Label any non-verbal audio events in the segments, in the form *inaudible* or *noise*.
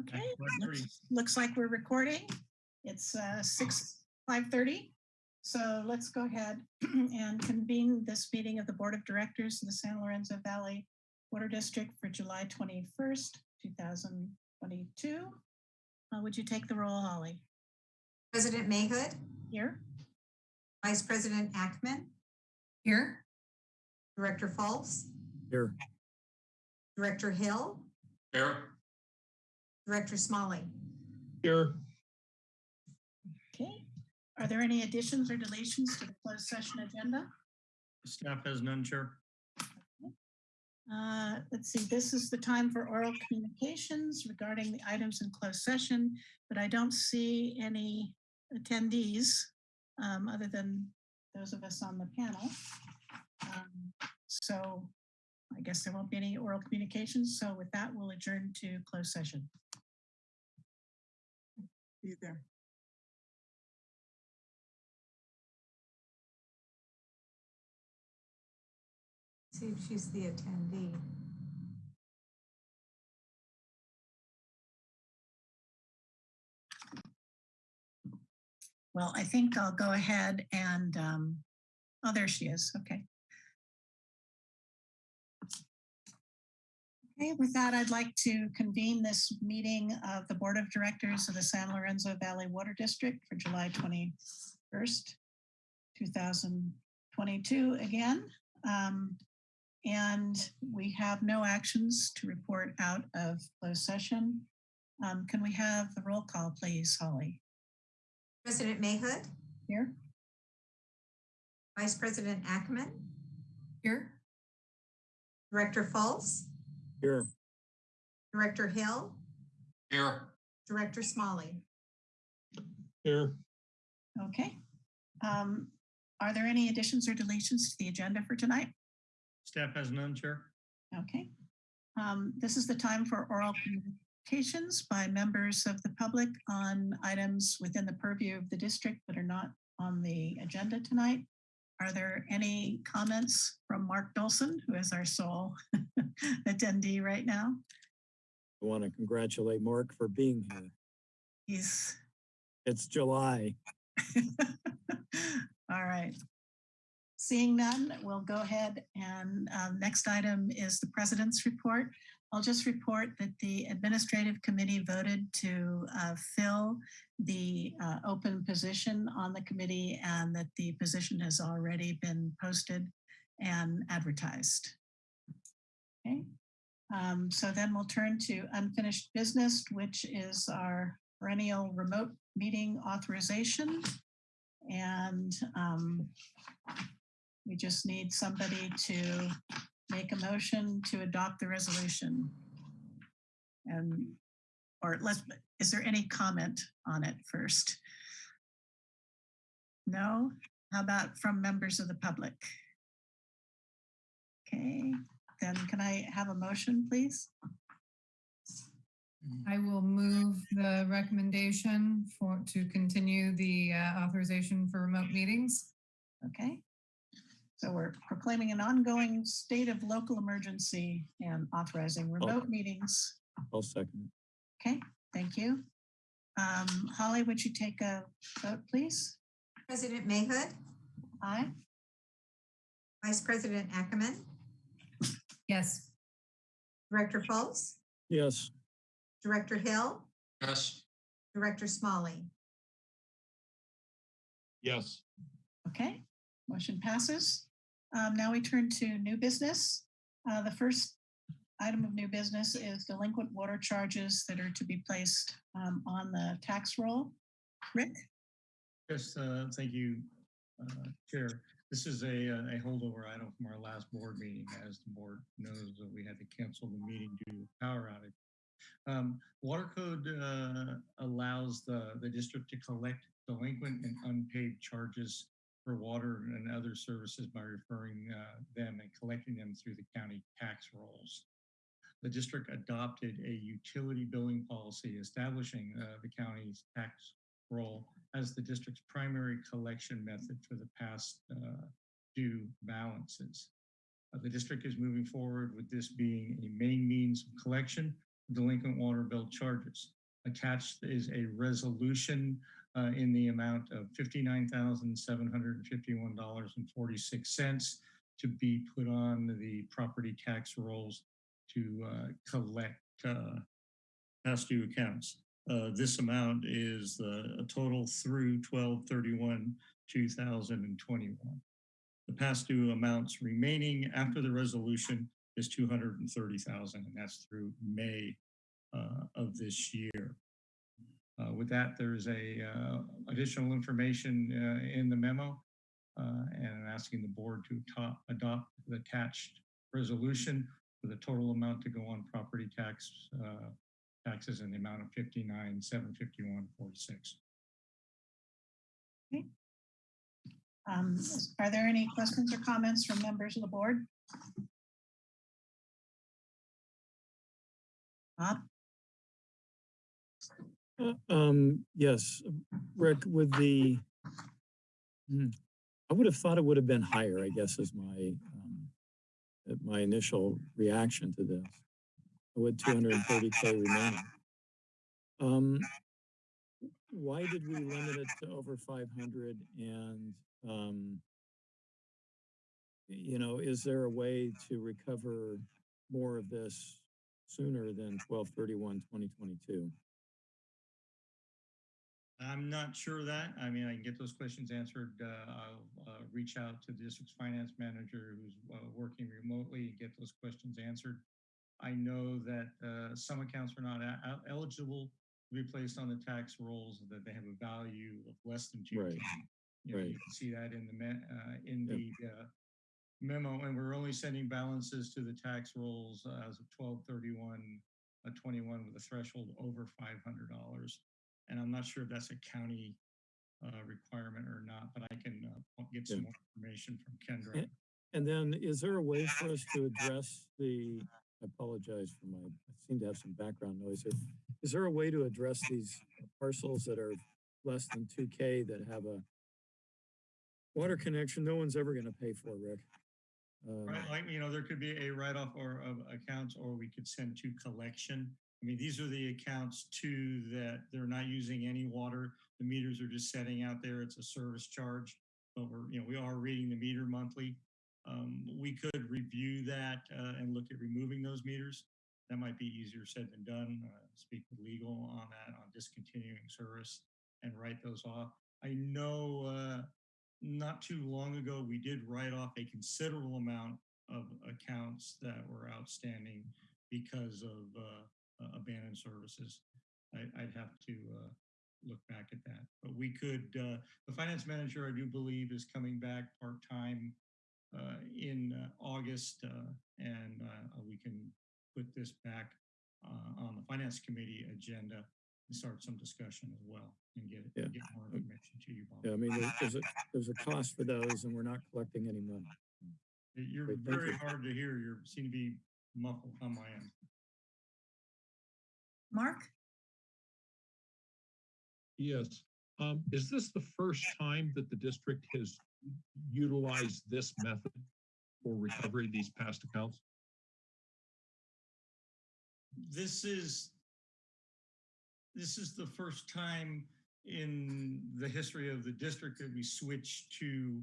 Okay, looks- looks like we're recording. It's uh, six, 5:30. So let's go ahead *clears throat* and convene this meeting of the Board of Directors of the San Lorenzo Valley Water District for July 21st, 2022. Uh, Would you take the roll, Holly? President Mayhood, Here? Vice President Ackman, Here? Director Fultz, Here. Director Hill, Here. Director Smalley. Here. Okay. Are there any additions or deletions to the closed session agenda? Staff has none, Chair. Uh, Let's see, this is the time for oral communications regarding the items in closed session, but I don't see any attendees um, other than those of us on the panel. Um, So I guess there won't be any oral communications. So with that, we'll adjourn to closed session. Be there. See if she's the attendee. Well, I think I'll go ahead and, um, oh, there she is. Okay. Okay, with that, I'd like to convene this meeting of the Board of Directors of the San Lorenzo Valley Water District for July 21st, 2022 again. Um, And we have no actions to report out of closed session. Um, Can we have the roll call, please, Holly? President Mayhood, Here? Vice President Ackman, Here? Director Fultz, Here. Director Hill, Here. Director Smalley. Here. Okay. Um, Are there any additions or deletions to the agenda for tonight? Staff has none, Chair. Okay. Um, This is the time for oral communications by members of the public on items within the purview of the district that are not on the agenda tonight. Are there any comments from Mark Dolson, who is our sole *laughs* attendee right now? I want to congratulate Mark for being here. He's It's July. *laughs* All right. Seeing none, we'll go ahead and um, next item is the president's report. I'll just report that the administrative committee voted to uh, fill the uh, open position on the committee and that the position has already been posted and advertised. Okay. Um, so then we'll turn to unfinished business, which is our perennial remote meeting authorization. And um, we just need somebody to make a motion to adopt the resolution. And, or let's, is there any comment on it first? No? How about from members of the public? Okay, then can I have a motion, please? I will move the recommendation for, to continue the uh, authorization for remote meetings. Okay. So we're proclaiming an ongoing state of local emergency and authorizing remote meetings. I'll second. Okay, thank you. Um, Holly, would you take a vote, please? President Mayhood, Aye. Vice President Ackerman, Yes. Director Fultz. Yes. Director Hill, Yes. Director Smalley. Yes. Okay, motion passes. Um, now we turn to new business. Uh, the first item of new business is delinquent water charges that are to be placed um, on the tax roll. Rick? Yes, uh, thank you, uh, Chair. This is a, a holdover item from our last board meeting. As the board knows, that we had to cancel the meeting due to power outage. Um, Water code uh, allows the, the district to collect delinquent and unpaid charges for water and other services by referring uh, them and collecting them through the county tax rolls. The district adopted a utility billing policy establishing uh, the county's tax roll as the district's primary collection method for the past uh, due balances. Uh, The district is moving forward with this being a main means of collection delinquent water bill charges. Attached is a resolution uh, in the amount of $59,751.46 to be put on the property tax rolls to uh, collect uh, past due accounts. Uh, This amount is the a total through 12/31, 2021. The past due amounts remaining after the resolution is 230,000, and that's through May uh, of this year. Uh, With that, there's a uh, additional information uh, in the memo, uh, and I'm asking the board to to- adopt the attached resolution with a total amount to go on property tax uh, taxes in the amount of 59, 751, 46. Um, Are there any questions or comments from members of the board? Bob? Um, yes, Rick, with the, Hmm, I would have thought it would have been higher, I guess is my, um, uh, my initial reaction to this. With two hundred and thirty K remaining. Um, why did we limit it to over five hundred and, um, you know, is there a way to recover more of this sooner than 1231, 2022? I'm not sure of that. I mean, I can get those questions answered. Uh, I'll uh, reach out to the district's finance manager who's uh, working remotely and get those questions answered. I know that uh, some accounts are not a- a- eligible to be placed on the tax rolls, that they have a value of less than two. Right, You know, you can see that in the, uh, in the uh, memo, and we're only sending balances to the tax rolls as of 1231, uh, 21 with a threshold over $500. And I'm not sure if that's a county uh, requirement or not, but I can uh, get some Yeah. more information from Kendra. Yeah. And then is there a way for us to address the, I apologize for my, I seem to have some background noise here. Is there a way to address these parcels that are less than two K that have a water connection no one's ever gonna pay for, Rick? Um, Right, like, you know, there could be a write-off or of accounts, or we could send to collection. I mean, these are the accounts too that they're not using any water. The meters are just setting out there. It's a service charge. But we're, you know, we are reading the meter monthly. Um, we could review that uh, and look at removing those meters. That might be easier said than done. Uh, speak with legal on that, on discontinuing service and write those off. I know uh, not too long ago, we did write off a considerable amount of accounts that were outstanding because of uh, abandoned services. I, I'd have to uh, look back at that, but we could, uh, the finance manager, I do believe, is coming back part-time uh, in uh, August, uh, and uh, we can put this back uh, on the finance committee agenda and start some discussion as well and get, Yeah. get more information to you, Bob. Yeah, I mean, there- there's a, there's a cost for those and we're not collecting any money. You're very you. hard to hear. You seem to be muffled on my end. Mark? Yes. Um, is this the first time that the district has utilized this method for recovery of these past accounts? This is this is the first time in the history of the district that we switched to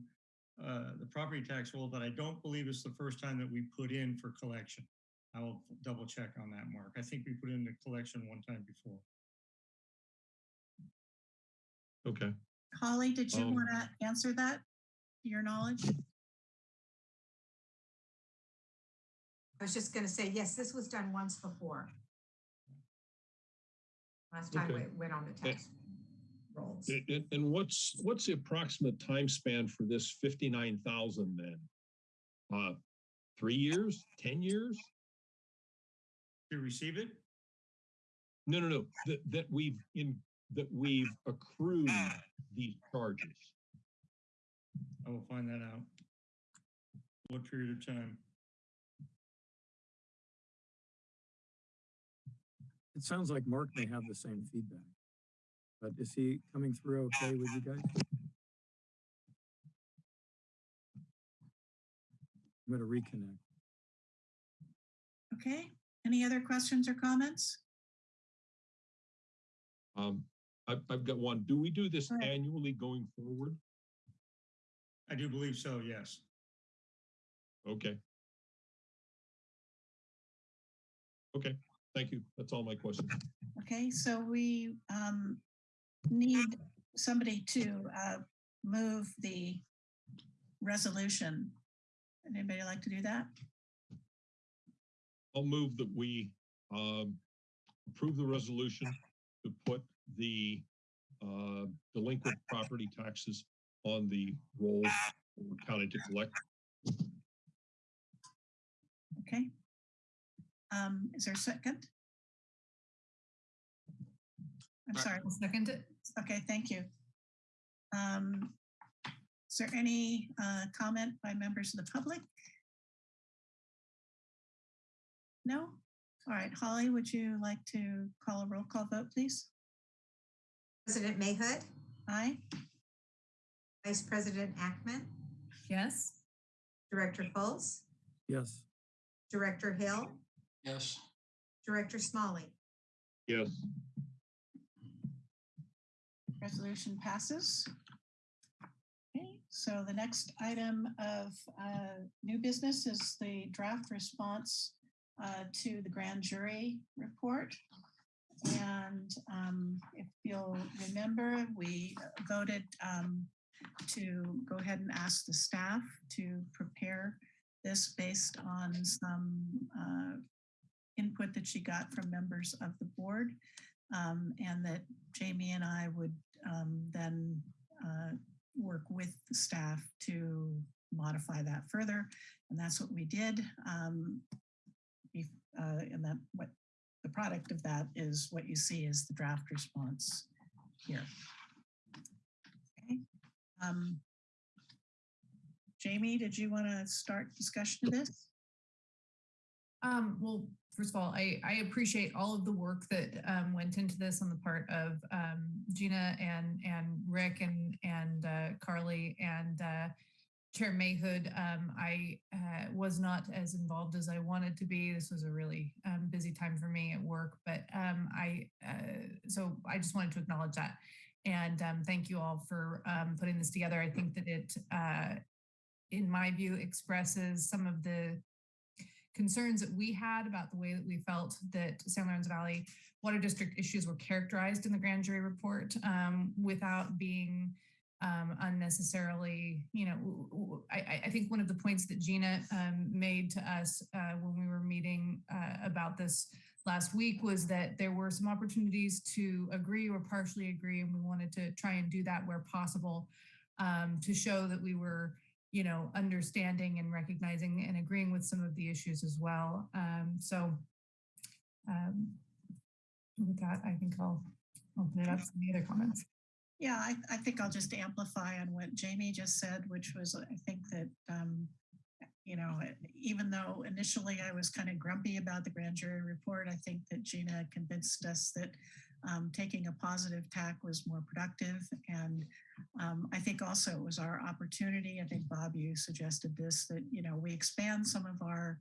uh, the property tax roll, but I don't believe it's the first time that we put in for collection. I will double check on that, Mark. I think we put in the collection one time before. Okay. Holly, did you Um, want to answer that, to your knowledge? I was just gonna say, yes, this was done once before. Last time Okay. we went on the tax rolls. And, and what's, what's the approximate time span for this fifty-nine thousand then? Uh, three years, ten years? To receive it, No, no, no, that, that we've in, that we've accrued these charges. I will find that out. What period of time? It sounds like Mark may have the same feedback. But is he coming through okay with you guys? I'm gonna reconnect. Okay, Any other questions or comments? Um, I've, I've got one. Do we do this Go annually going forward? I do believe so, yes. Okay. Okay, thank you. That's all my questions. Okay, so we um, need somebody to uh, move the resolution. Anybody like to do that? I'll move that we um, approve the resolution to put the uh, delinquent property taxes on the roll for county to collect. Okay. Um, Is there a second? I'm sorry. I'll second it. Okay, thank you. Um, Is there any uh, comment by members of the public? No? All right, Holly, would you like to call a roll call vote, please? President Mayhood, Aye? Vice President Ackman, Yes. Director Fultz, Yes. Director Hill, Yes. Director Smalley. Yes, Resolution passes. Okay, so the next item of uh, new business is the draft response uh, to the grand jury report. And um, if you'll remember, we voted um, to go ahead and ask the staff to prepare this based on some uh, input that she got from members of the board. um, And that Jamie and I would um, then uh, work with the staff to modify that further. And that's what we did. Um, uh, And that what the product of that is what you see is the draft response here. Okay. Um, Jamie, did you want to start discussion of this? Um, well, first of all, I, I appreciate all of the work that um, went into this on the part of um, Gina and and Rick and and uh, Carly and uh, Chair Mayhood. Um, I uh, was not as involved as I wanted to be. This was a really um, busy time for me at work, but um, I uh, so I just wanted to acknowledge that and um, thank you all for um, putting this together. I think that it, uh, in my view, expresses some of the concerns that we had about the way that we felt that San Lorenzo Valley Water District issues were characterized in the grand jury report um, without being um, unnecessarily, you know, I think one of the points that Gina um, made to us uh, when we were meeting uh, about this last week was that there were some opportunities to agree or partially agree, and we wanted to try and do that where possible um, to show that we were you know, understanding and recognizing and agreeing with some of the issues as well. Um, so um, with that, I think I'll open it up to any other comments. Yeah, I, I think I'll just amplify on what Jamie just said, which was, I think that, um, you know, even though initially I was kind of grumpy about the grand jury report, I think that Gina convinced us that um, taking a positive tack was more productive. And um, I think also it was our opportunity, I think Bob, you suggested this, that, you know, we expand some of our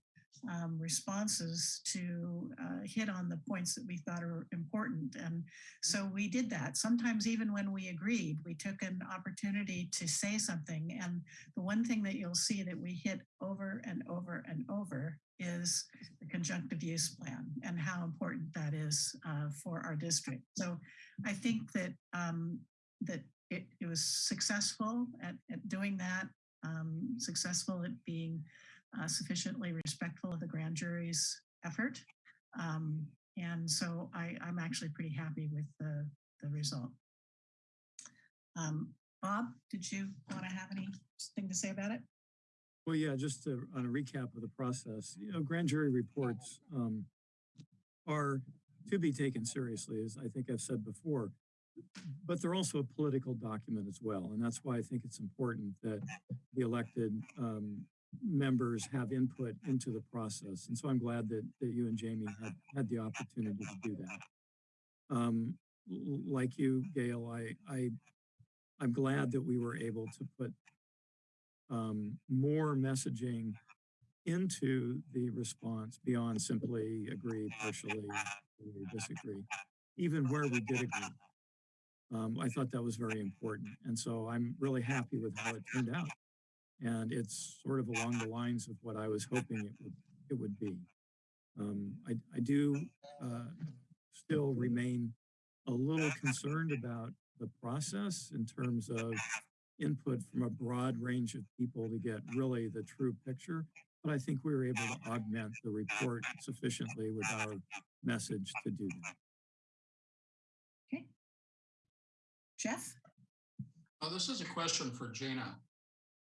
um, responses to uh, hit on the points that we thought are important. And so we did that. Sometimes even when we agreed, we took an opportunity to say something. And the one thing that you'll see that we hit over and over and over is the conjunctive use plan and how important that is uh, for our district. So I think that um, that it, it was successful at, at doing that, um, successful at being uh, sufficiently respectful of the grand jury's effort. Um, and so I, I'm actually pretty happy with the, the result. Um, Bob, did you want to have anything to say about it? Well, yeah, just to, on a recap of the process, you know, grand jury reports um, are to be taken seriously, as I think I've said before, but they're also a political document as well. And that's why I think it's important that the elected um, members have input into the process. And so I'm glad that, that you and Jamie had, had the opportunity to do that. Um, like you, Gail, I, I, I'm glad that we were able to put um, more messaging into the response beyond simply agree, partially, disagree, even where we did agree. Um, I thought that was very important. And so I'm really happy with how it turned out. And it's sort of along the lines of what I was hoping it would, it would be. Um, I, I do, uh, still remain a little concerned about the process in terms of input from a broad range of people to get really the true picture. But I think we were able to augment the report sufficiently with our message to do that. Okay. Jeff? Oh, this is a question for Gina.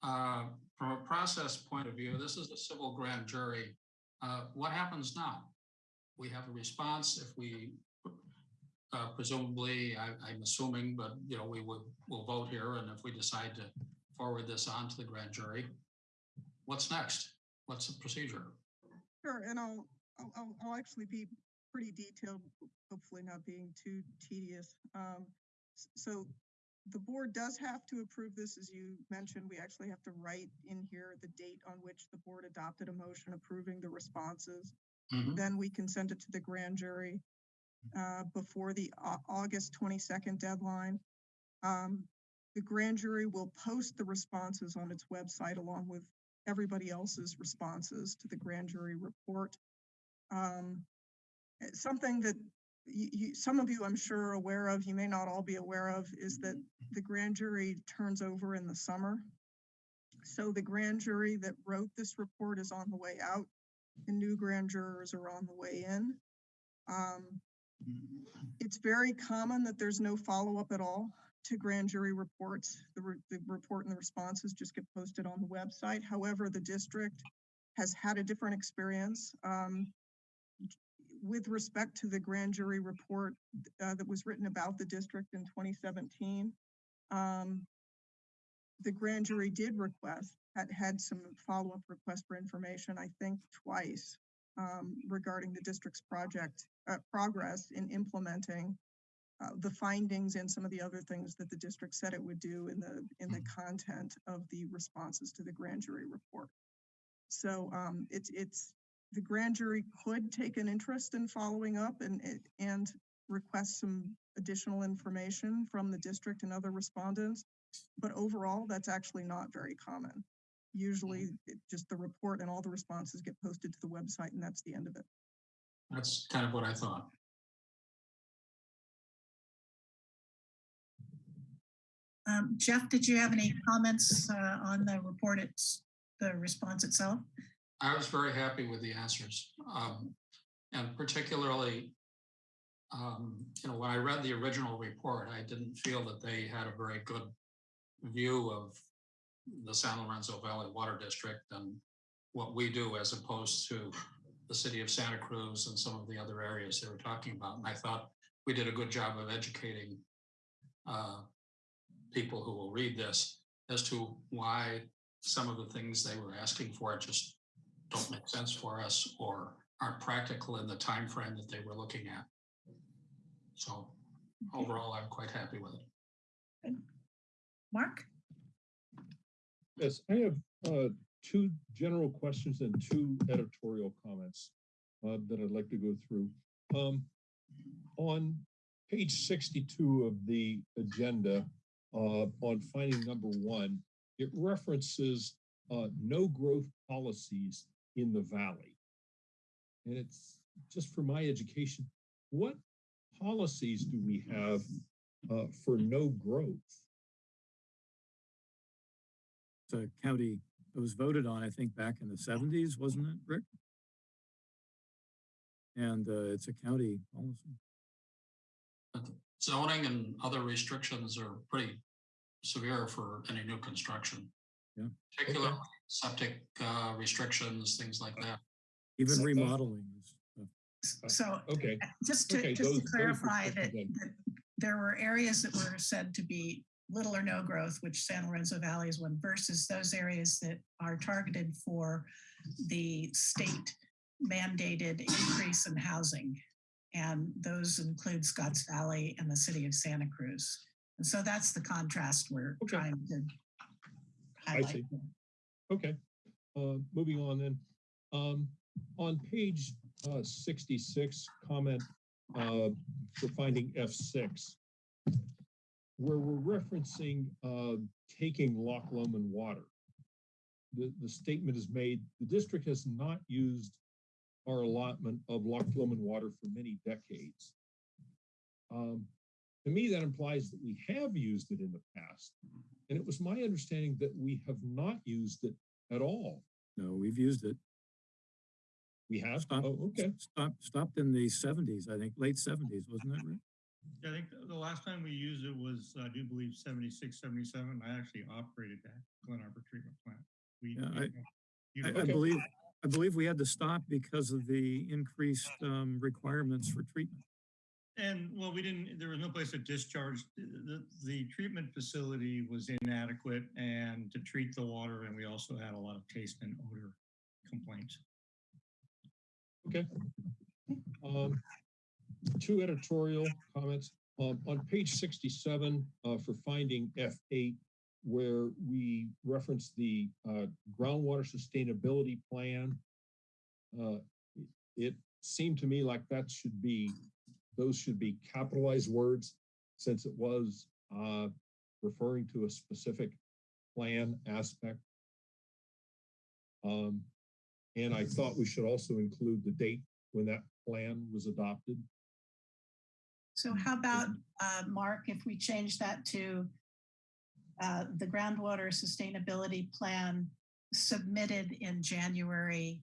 Uh, From a process point of view, this is a civil grand jury. Uh, What happens now? We have a response if we uh, presumably, I- I'm assuming, but you know, we would, we'll vote here and if we decide to forward this on to the grand jury, what's next? What's the procedure? Sure, and I'll, I'll, I'll, I'll actually be pretty detailed, hopefully not being too tedious. Um, so the board does have to approve this, as you mentioned, we actually have to write in here the date on which the board adopted a motion approving the responses. Mhm. Then we can send it to the grand jury uh, before the Au- August twenty-second deadline. Um, the grand jury will post the responses on its website along with everybody else's responses to the grand jury report. Um, something that you, you, some of you, I'm sure, are aware of, you may not all be aware of, is that the grand jury turns over in the summer. So the grand jury that wrote this report is on the way out and new grand jurors are on the way in. Um, it's very common that there's no follow-up at all to grand jury reports. The, re- the report and the responses just get posted on the website. However, the district has had a different experience. Um, with respect to the grand jury report uh, that was written about the district in 2017, um, the grand jury did request, had, had some follow-up requests for information, I think twice, um, regarding the district's project, uh, progress in implementing uh, the findings and some of the other things that the district said it would do in the, in the content of the responses to the grand jury report. So, um, it's, it's, the grand jury could take an interest in following up and, and request some additional information from the district and other respondents. But overall, that's actually not very common. Usually, it just the report and all the responses get posted to the website and that's the end of it. That's kind of what I thought. Um, Jeff, did you have any comments uh, on the report, it's, the response itself? I was very happy with the answers. um, And particularly, um, you know, when I read the original report, I didn't feel that they had a very good view of the San Lorenzo Valley Water District and what we do as opposed to the city of Santa Cruz and some of the other areas they were talking about. And I thought we did a good job of educating uh, people who will read this as to why some of the things they were asking for just don't make sense for us or aren't practical in the time frame that they were looking at. So overall, I'm quite happy with it. Mark? Yes, I have uh, two general questions and two editorial comments uh, that I'd like to go through. Um, On page 62 of the agenda, uh, on finding number one, it references uh, no growth policies in the valley. And it's just for my education, what policies do we have uh, for no growth? It's a county, it was voted on, I think, back in the seventies, wasn't it, Rick? And uh, it's a county policy. Zoning and other restrictions are pretty severe for any new construction. Yeah. Particularly septic uh, restrictions, things like that. Even Okay. remodeling is, So Okay, *laughs* just okay, to, just those- to clarify that, that there were areas that were said to be little or no growth, which San Lorenzo Valley is one, versus those areas that are targeted for the state mandated increase in housing. And those include Scotts Valley and the city of Santa Cruz. And so that's the contrast we're Okay. trying to I highlight. see. Okay, uh, moving on then. Um, on page uh, sixty-six, comment uh, for finding F six, where we're referencing uh, taking Loch Lomond water. The, the statement is made, the district has not used our allotment of Loch Lomond water for many decades. Um, to me, that implies that we have used it in the past. And it was my understanding that we have not used it at all. No, we've used it. We have? Stop. Oh, okay. Stopped, stopped in the seventies, I think, late seventies, wasn't that right? Yeah, I think the- the last time we used it was, I do believe 76, 77. I actually operated that Glen Arbor treatment plant. We. Yeah, we I- don't I, I believe, I believe we had to stop because of the increased, um, requirements for treatment. And well, we didn't, there was no place to discharge. The, the, treatment facility was inadequate and to treat the water. And we also had a lot of taste and odor complaints. Okay. Um, two editorial comments. Um, on page sixty-seven, uh, for finding F eight, where we reference the, uh, groundwater sustainability plan. Uh, it seemed to me like that should be, those should be capitalized words, since it was, uh, referring to a specific plan aspect. Um, and I thought we should also include the date when that plan was adopted. So how about, uh, Mark, if we change that to uh, the groundwater sustainability plan submitted in January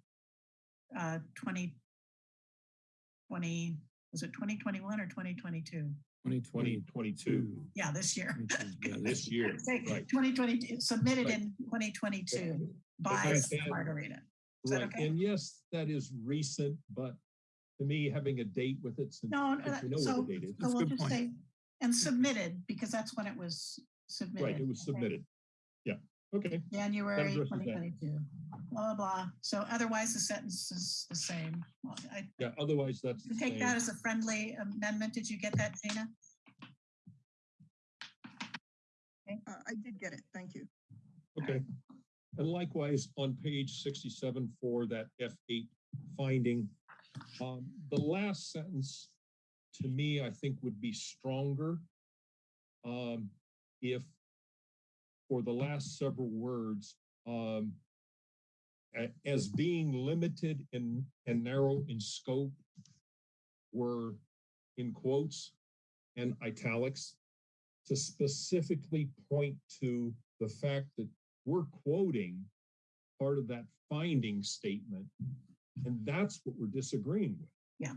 uh, 2020, was it 2021 or 2022? Twenty Twenty twenty-two, Yeah, this year. yeah, *laughs* this year, Say right. 2022, submitted Right. in 2022 by understand. Margarita. Is Right, okay? and yes, that is recent, but to me, having a date with it, since No, since we know so, what the date is. so we'll just point. say, and submitted, because that's when it was submitted. Right, it was submitted. Yeah, okay, January addresses that. 2022, blah, blah, blah. So otherwise the sentence is the same. Well, I yeah, otherwise that's the take same. that as a friendly amendment. Did you get that, Dana? Uh, I did get it. Thank you. Okay. And likewise, on page sixty-seven for that F eight finding, um, the last sentence to me, I think would be stronger. Um, if for the last several words, um, as being limited in and narrow in scope were in quotes and italics to specifically point to the fact that we're quoting part of that finding statement. And that's what we're disagreeing with. Yeah.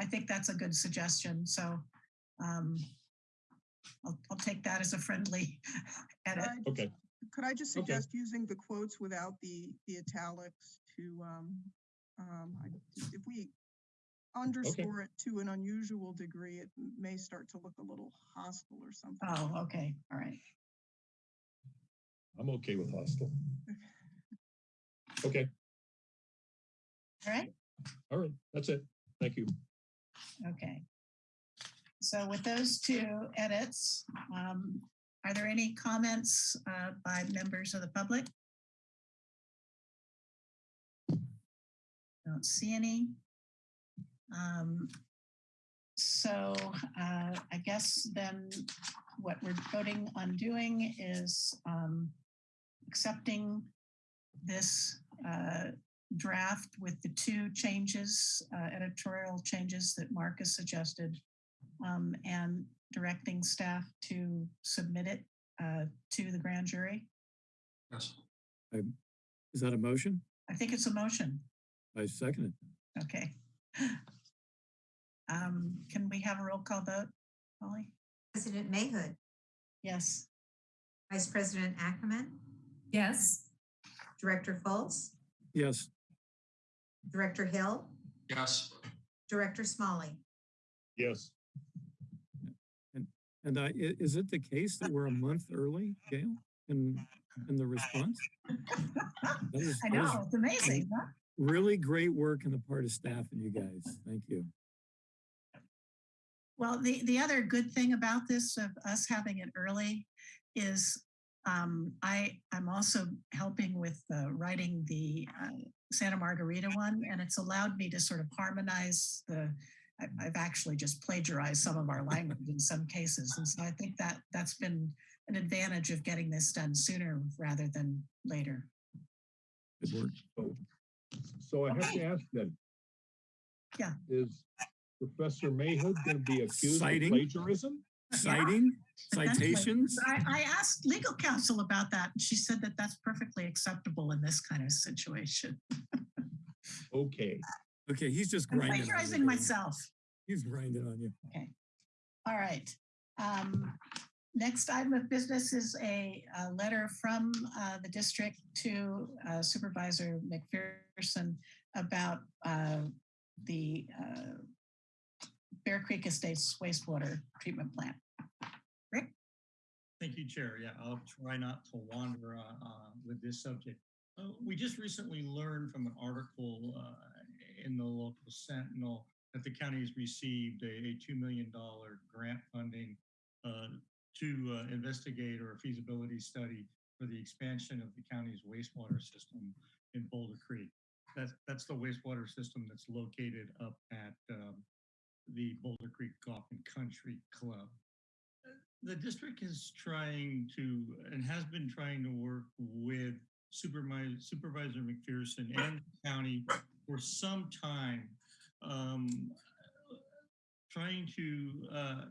I think that's a good suggestion. So um, I'll, I'll take that as a friendly *laughs* edit. Could I Okay, just- Could I just Okay. suggest using the quotes without the, the italics to, um, um, if we underscore it to an unusual degree, it may start to look a little hostile or something. Oh, okay, all right. I'm okay with hostile. Okay, All right, all right, that's it. Thank you. okay. So with those two edits, um, are there any comments uh, by members of the public? Don't see any. Um, So uh, I guess then what we're voting on doing is um, accepting this uh, draft with the two changes, uh, editorial changes that Mark has suggested, um, and directing staff to submit it uh, to the grand jury. Yes. Is that a motion? I think it's a motion. I second it. Okay. *laughs* Um, Can we have a roll call vote, Holly? President Mayhood, Yes. Vice President Ackerman, Yes. Director Fultz, Yes, Director Hill, Yes. Director Smalley. Yes, and I, is it the case that we're a month early, Gail, in, in the response? Is- I know, it's amazing, huh? Really great work on the part of staff and you guys. Thank you. Well, the, the other good thing about this of us having it early is Um, I, I'm also helping with uh, writing the uh, Santa Margarita one, and it's allowed me to sort of harmonize the, I've actually just plagiarized some of our language in some cases. And so I think that that's been an advantage of getting this done sooner rather than later. Good work. So, so I have to ask then. Yeah. Is Professor Mayhood going to be accused of Citing? plagiarism? Citing, Potentially. citations? I, I asked legal counsel about that, and she said that that's perfectly acceptable in this kind of situation. *laughs* Okay. Okay, he's just I'm grinding. plagiarizing myself. He's grinding on you. Okay. All right. Um, Next item of business is a, uh letter from uh, the district to uh, Supervisor McPherson about uh, the uh, Bear Creek Estates wastewater treatment plant. Rick? Thank you, Chair. Yeah, I'll try not to wander uh, uh, with this subject. Uh, We just recently learned from an article uh, in the local Sentinel that the county has received a a $2 million grant funding uh, to uh, investigate or a feasibility study for the expansion of the county's wastewater system in Boulder Creek. That's, that's the wastewater system that's located up at um, the Boulder Creek Golf and Country Club the district is trying to and has been trying to work with Supervisor, Supervisor McPherson and the county for some time, um, trying to uh,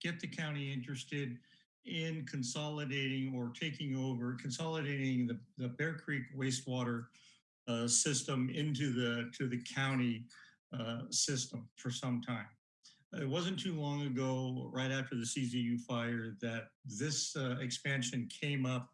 get the county interested in consolidating or taking over, consolidating the, the Bear Creek wastewater uh, system into the to the county uh, system for some time. It wasn't too long ago, right after the CZU fire, that this uh, expansion came up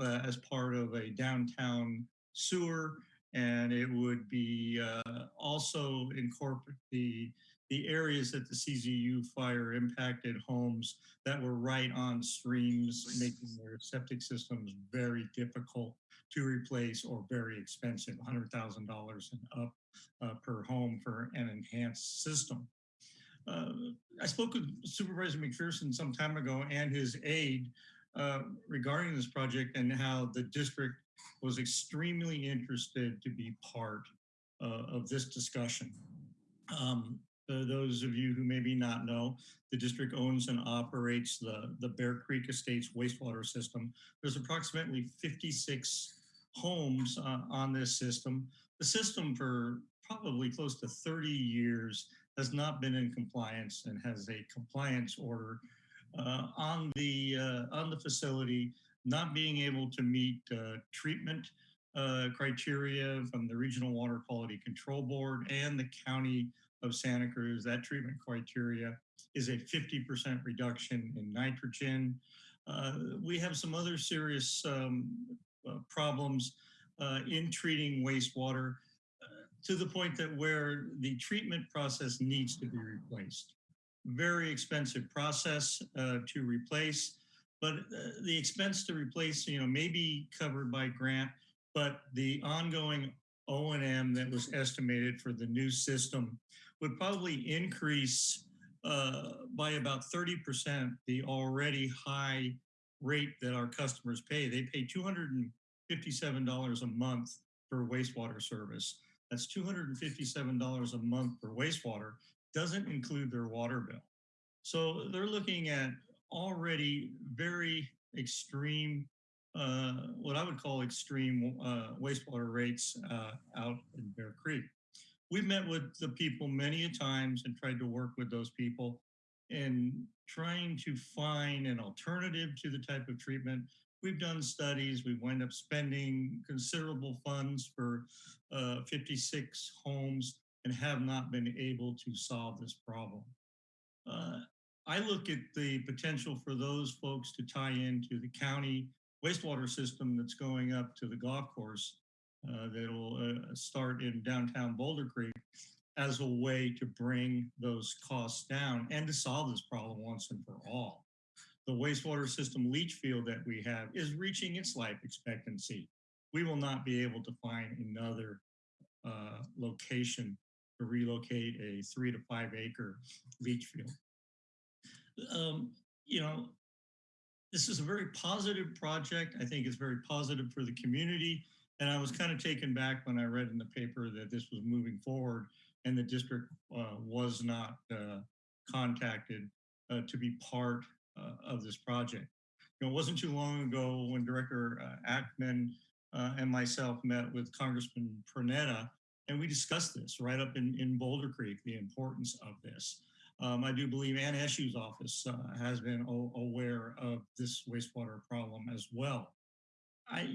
uh, as part of a downtown sewer, and it would be uh, also incorporate the the areas that the CZU fire impacted homes that were right on streams, making their septic systems very difficult to replace or very expensive, $100,000 and up uh, per home for an enhanced system. Uh, I spoke with Supervisor McPherson some time ago and his aide uh, regarding this project and how the district was extremely interested to be part uh, of this discussion. Um, those of you who maybe not know, the district owns and operates the, the Bear Creek Estates wastewater system. There's approximately 56 homes uh, on this system. The system for probably close to 30 years has not been in compliance and has a compliance order uh, on the uh, on the facility not being able to meet uh, treatment uh, criteria from the Regional Water Quality Control Board and the County of Santa Cruz. That treatment criteria is a 50% reduction in nitrogen. Uh, we have some other serious um, uh, problems uh, in treating wastewater to the point that where the treatment process needs to be replaced. Very expensive process uh, to replace, but uh, the expense to replace, you know, may be covered by grant, but the ongoing O&M that was estimated for the new system would probably increase uh, by about 30% the already high rate that our customers pay. They pay $257 a month for wastewater service. That's $257 a month for wastewater, doesn't include their water bill. So they're looking at already very extreme, uh, what I would call extreme uh, wastewater rates uh, out in Bear Creek. We've met with the people many a times and tried to work with those people in trying to find an alternative to the type of treatment we've done studies. We've wound up spending considerable funds for uh, 56 homes and have not been able to solve this problem. Uh, I look at the potential for those folks to tie into the county wastewater system that's going up to the golf course uh, that'll uh, start in downtown Boulder Creek as a way to bring those costs down and to solve this problem once and for all the wastewater system leach field that we have is reaching its life expectancy. We will not be able to find another uh, location to relocate a three to five acre leach field. Um, you know, this is a very positive project. I think it's very positive for the community. And I was kind of taken back when I read in the paper that this was moving forward and the district uh, was not uh, contacted uh, to be part uh, of this project. You know, it wasn't too long ago when Director uh, Ackman uh, and myself met with Congressman Panetta, and we discussed this right up in, in Boulder Creek, the importance of this. Um, I do believe Ann Eshoo's office uh, has been aware of this wastewater problem as well. I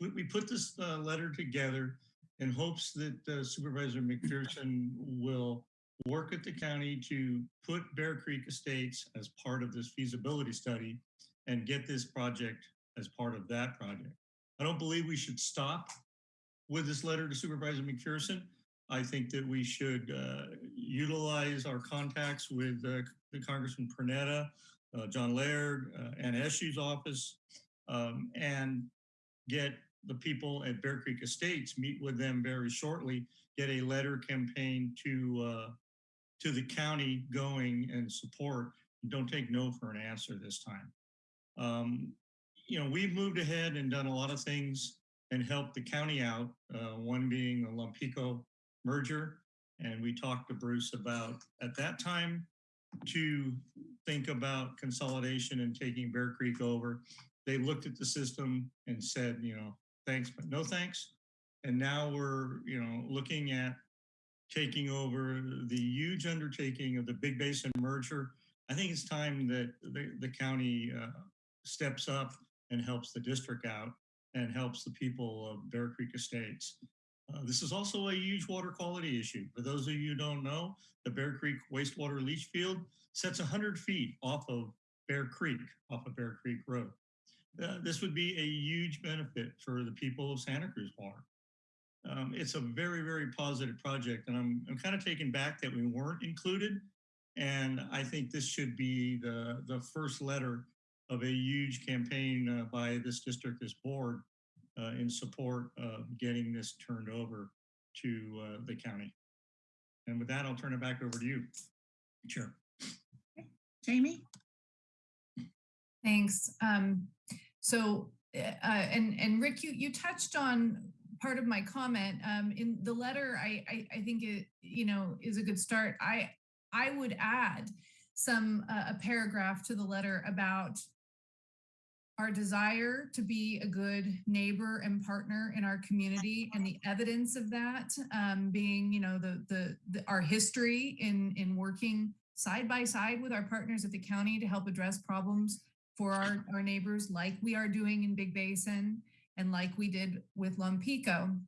we- put this uh, letter together in hopes that uh, Supervisor McPherson will work at the county to put Bear Creek Estates as part of this feasibility study and get this project as part of that project. I don't believe we should stop with this letter to Supervisor McPherson. I think that we should uh, utilize our contacts with uh, the Congressman Panetta, uh, John Laird, uh, and Eshoo's office, um, and get the people at Bear Creek Estates, meet with them very shortly, get a letter campaign to to the county going and support. Don't take no for an answer this time. Um, you know, we've moved ahead and done a lot of things and helped the county out, uh, one being the Lompico merger. And we talked to Bruce about, at that time, to think about consolidation and taking Bear Creek over. They looked at the system and said, you know, thanks, but no thanks. And now we're, you know, looking at taking over the huge undertaking of the Big Basin merger. I think it's time that the, the county uh, steps up and helps the district out and helps the people of Bear Creek Estates. Uh, this is also a huge water quality issue. For those of you who don't know, the Bear Creek wastewater leach field sets 100 feet off of Bear Creek, off of Bear Creek Road. Uh, this would be a huge benefit for the people of Santa Cruz Water. Um, it's a very, very positive project, and I'm, I'm kind of taken back that we weren't included. And I think this should be the, the first letter of a huge campaign uh, by this district, this board, in support of getting this turned over to uh, the county. And with that, I'll turn it back over to you, Chair. Jamie? Thanks. Um, so, uh, and, and Rick, you, you touched on part of my comment. Um, in the letter, I, I, I think it, you know, is a good start. I, I would add some, uh, a paragraph to the letter about our desire to be a good neighbor and partner in our community and the evidence of that um, being, you know, the, the, the, our history in, in working side by side with our partners at the county to help address problems for our, our neighbors like we are doing in Big Basin and like we did with Lompico.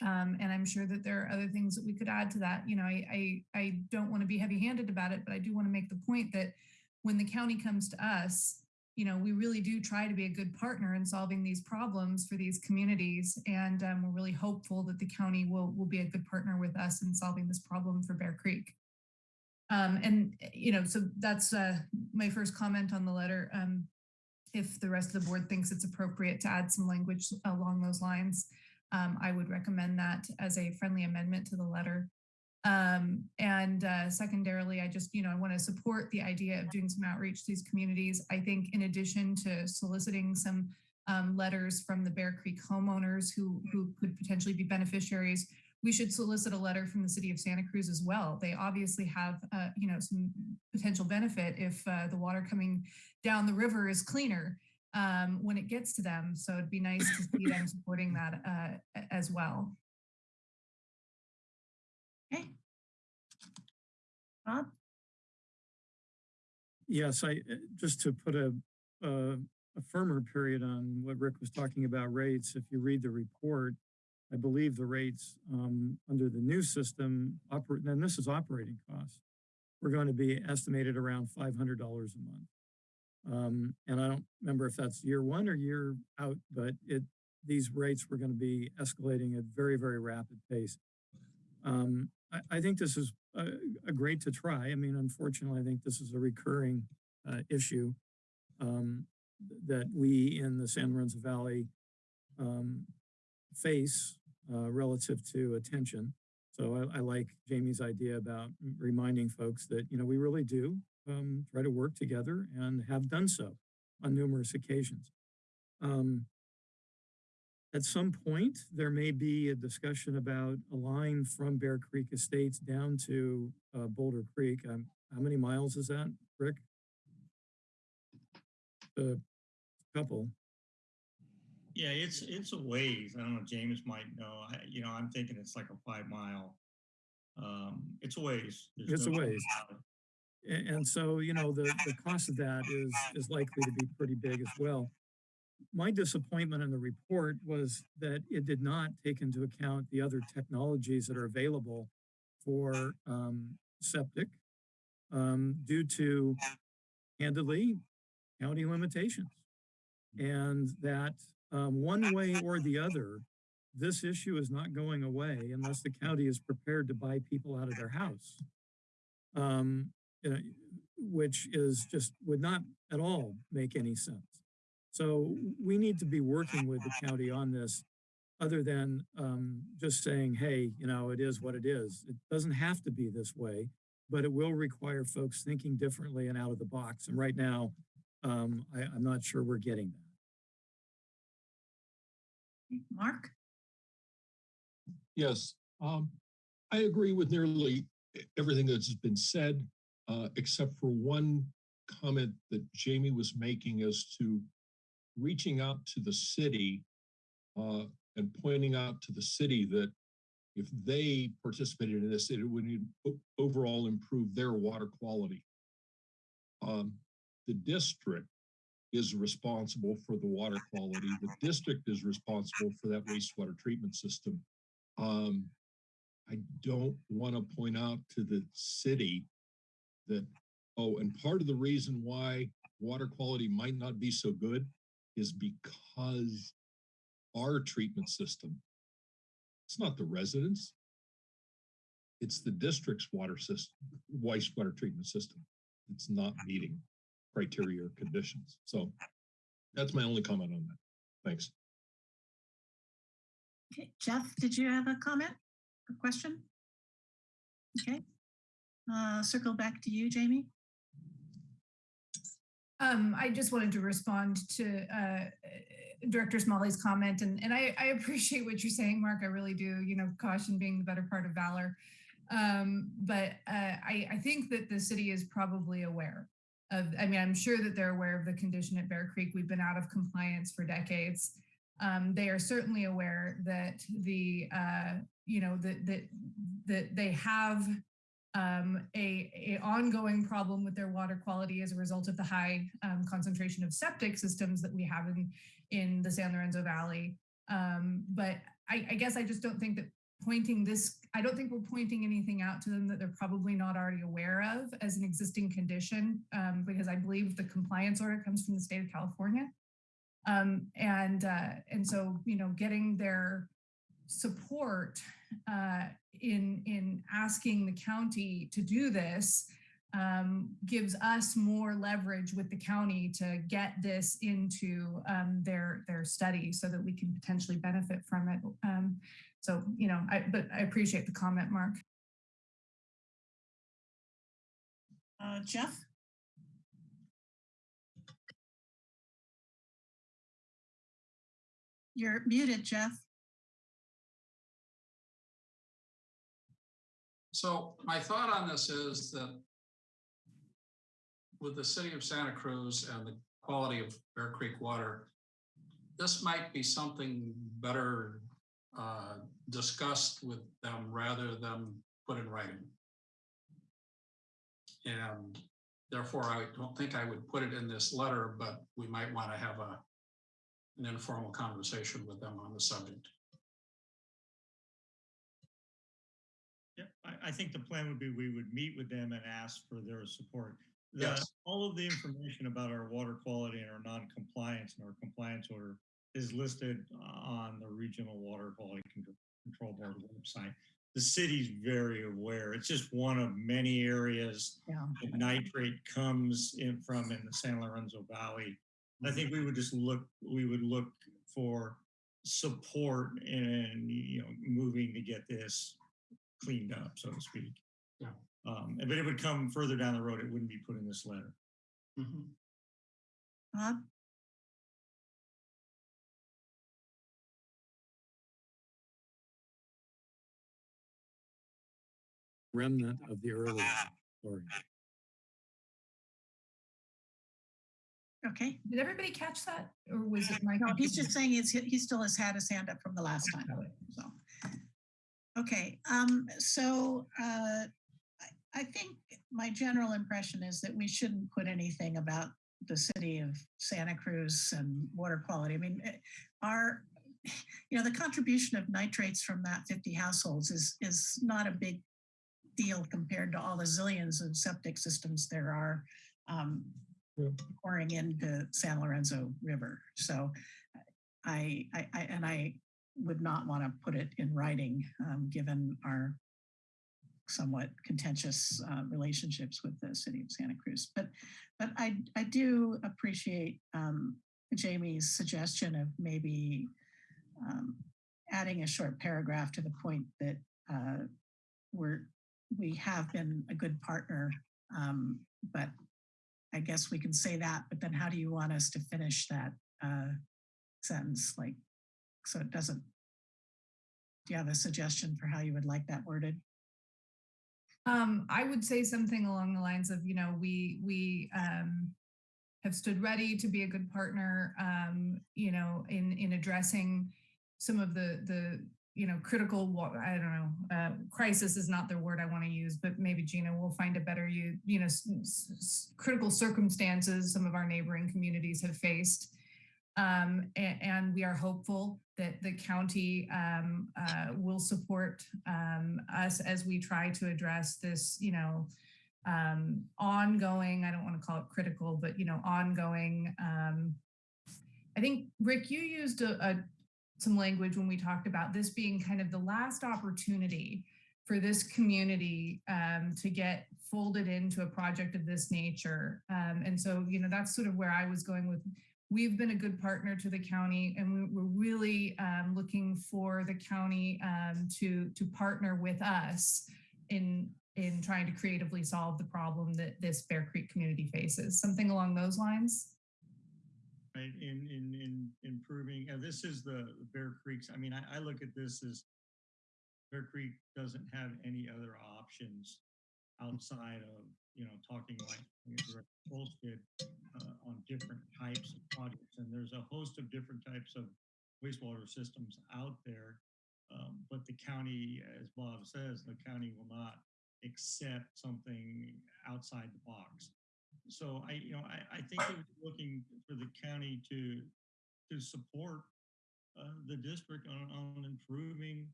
Um, and I'm sure that there are other things that we could add to that. You know, I, I, I don't want to be heavy handed about it, but I do want to make the point that when the county comes to us, you know, we really do try to be a good partner in solving these problems for these communities. And um, we're really hopeful that the county will, will be a good partner with us in solving this problem for Bear Creek. Um, and, you know, so that's uh, my first comment on the letter. Um, if the rest of the board thinks it's appropriate to add some language along those lines, um, I would recommend that as a friendly amendment to the letter. Um, and uh, secondarily, I just, you know, I want to support the idea of doing some outreach to these communities. I think in addition to soliciting some um, letters from the Bear Creek homeowners who, who could potentially be beneficiaries, we should solicit a letter from the city of Santa Cruz as well. They obviously have, uh, you know, some potential benefit if uh, the water coming down the river is cleaner um, when it gets to them. So it'd be nice to see them supporting that uh, as well. Okay. Yes, I, uh, just to put a, a, a firmer period on what Rick was talking about rates, if you read the report, I believe the rates um, under the new system, and this is operating costs, we're going to be estimated around $500 a month. Um, and I don't remember if that's year one or year out, but it, these rates were going to be escalating at very, very rapid pace. Um, I, think this is a, a, great to try. I mean, unfortunately, I think this is a recurring uh, issue um, that we in the San Lorenzo Valley um, face uh, relative to attention. So I, I, like Jamie's idea about reminding folks that, you know, we really do um, try to work together and have done so on numerous occasions. Um, at some point, there may be a discussion about a line from Bear Creek Estates down to uh, Boulder Creek. Um, how many miles is that, Rick? A couple. Yeah, it's, it's a ways. I don't know, James might know. I, you know, I'm thinking it's like a five mile. Um, it's a ways. There's It's a no doubt ways. about And, so, you know, the, the cost of that is, is likely to be pretty big as well. My disappointment in the report was that it did not take into account the other technologies that are available for um, septic um, due to candidly county limitations. And that um, one way or the other, this issue is not going away unless the county is prepared to buy people out of their house. Um, you know, which is just would not at all make any sense. So we need to be working with the *laughs* county on this other than um, just saying, hey, you know, it is what it is. It doesn't have to be this way, but it will require folks thinking differently and out of the box. And right now, um, I, I'm not sure we're getting that. Mark? Yes, um, I agree with nearly everything that's been said, uh, except for one comment that Jamie was making as to reaching out to the city uh, and pointing out to the city that if they participated in this, it would overall improve their water quality. Um, the district is responsible for the water quality. The district is responsible for that wastewater treatment system. Um, I don't want to point out to the city that, oh, and part of the reason why water quality might not be so good is because our treatment system, it's not the residents. It's the district's water system, wastewater treatment system. It's not meeting criteria or conditions. So that's my only comment on that. Thanks. Okay, Jeff, did you have a comment or question? Okay. Uh, circle back to you, Jamie. Um, I just wanted to respond to uh, Director Smolley's comment, and, and I, I appreciate what you're saying, Mark. I really do. You know, caution being the better part of valor. Um, but uh, I, I think that the city is probably aware of. I mean, I'm sure that they're aware of the condition at Bear Creek. We've been out of compliance for decades. Um, they are certainly aware that the uh, you know that that that they have um, a, a ongoing problem with their water quality as a result of the high um, concentration of septic systems that we have in in the San Lorenzo Valley. Um, but I, I guess I just don't think that pointing this, I don't think we're pointing anything out to them that they're probably not already aware of as an existing condition, um, because I believe the compliance order comes from the state of California. Um, and uh, and so you know, getting their support uh, in in asking the county to do this um, gives us more leverage with the county to get this into um, their their study so that we can potentially benefit from it. Um, so you know, I but I appreciate the comment, Mark. Uh, Jeff? You're muted, Jeff. So my thought on this is that with the city of Santa Cruz and the quality of Bear Creek water, this might be something better uh, discussed with them rather than put in writing. And therefore, I don't think I would put it in this letter, but we might want to have a an informal conversation with them on the subject. Yeah, I, I think the plan would be we would meet with them and ask for their support. The, Yes. all of the information about our water quality and our non-compliance and our compliance order is listed uh, on the Regional Water Quality Control Board website. The city's very aware. It's just one of many areas Yeah. that nitrate comes in from in the San Lorenzo Valley. I mm-hmm. think we would just look, we would look for support in, you know, moving to get this cleaned up, so to speak. Yeah. Um, but it would come further down the road. It wouldn't be put in this letter. Mhm. Bob? Remnant of the early, sorry. Okay. Did everybody catch that? Or was it my? No, he's just saying he's, he still has had his hand up from the last time. So, okay, um, so, uh, I, I think my general impression is that we shouldn't put anything about the city of Santa Cruz and water quality. I mean, eh, our, you know, the contribution of nitrates from that 50 households is, is not a big deal compared to all the zillions of septic systems there are um, Yeah. pouring into San Lorenzo River. So I, I, I and I would not want to put it in writing, um, given our somewhat contentious uh, relationships with the city of Santa Cruz. But, but I, I do appreciate um, Jamie's suggestion of maybe um, adding a short paragraph to the point that uh, we're, we have been a good partner, um, but I guess we can say that, but then how do you want us to finish that uh, sentence? Like, so it doesn't, do you have a suggestion for how you would like that worded? Um, I would say something along the lines of, you know, we, we, um, have stood ready to be a good partner, um, you know, in, in addressing some of the, the, you know, critical, I don't know, uh, crisis is not the word I want to use, but maybe Gina will find a better, you, you know, critical circumstances some of our neighboring communities have faced. Um, a- and we are hopeful that the county um, uh, will support um, us as we try to address this, you know, um, ongoing, I don't want to call it critical, but, you know, ongoing. Um, I think, Rick, you used a, a, some language when we talked about this being kind of the last opportunity for this community um, to get folded into a project of this nature. And so, you know, that's sort of where I was going with we've been a good partner to the county and we- we're really um, looking for the county um, to to partner with us in in trying to creatively solve the problem that this Bear Creek community faces. Something along those lines. right, in, in, in improving, and this is the Bear Creeks, I mean, I, I look at this as Bear Creek doesn't have any other options outside of, you know, talking like Schultz did uh, on different types of projects. And there's a host of different types of wastewater systems out there. Um, but the county, as Bob says, the county will not accept something outside the box. So I, you know, I, I think it was looking for the county to, to support uh, the district on, on improving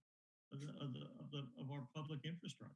the, of the, of the, of our public infrastructure.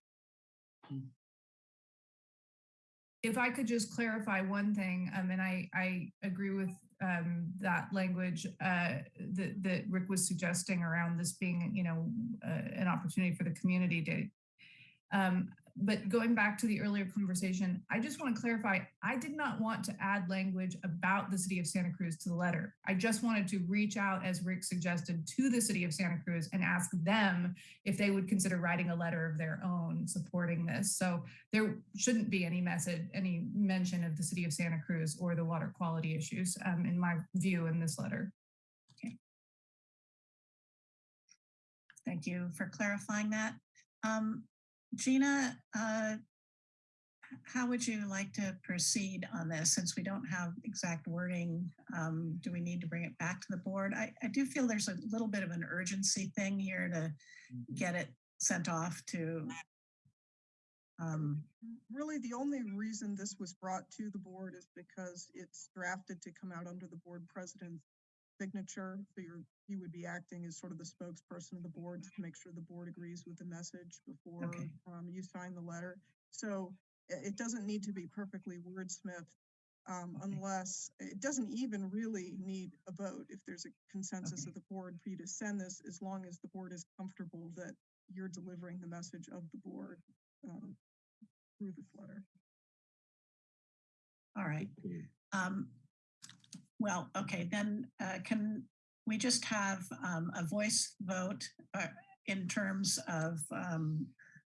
If I could just clarify one thing, um, and I, I agree with um, that language uh, that, that Rick was suggesting around this being, you know, uh, an opportunity for the community to. Um, but going back to the earlier conversation, I just want to clarify, I did not want to add language about the city of Santa Cruz to the letter. I just wanted to reach out, as Rick suggested, to the city of Santa Cruz and ask them if they would consider writing a letter of their own supporting this. So there shouldn't be any message, any mention of the city of Santa Cruz or the water quality issues, um, in my view, in this letter. Okay. Thank you for clarifying that. Um, Gina, uh, how would you like to proceed on this? Since we don't have exact wording, um, do we need to bring it back to the board? I, I do feel there's a little bit of an urgency thing here to get it sent off to. Um, Really, the only reason this was brought to the board is because it's drafted to come out under the board president's signature. So you're, you would be acting as sort of the spokesperson of the board to make sure the board agrees with the message before Okay. um, you sign the letter. So it doesn't need to be perfectly wordsmithed um, Okay. unless, it doesn't even really need a vote if there's a consensus Okay. of the board for you to send this, as long as the board is comfortable that you're delivering the message of the board um, through this letter. all right. Um, well, okay, then uh, can we just have um, a voice vote uh, in terms of um,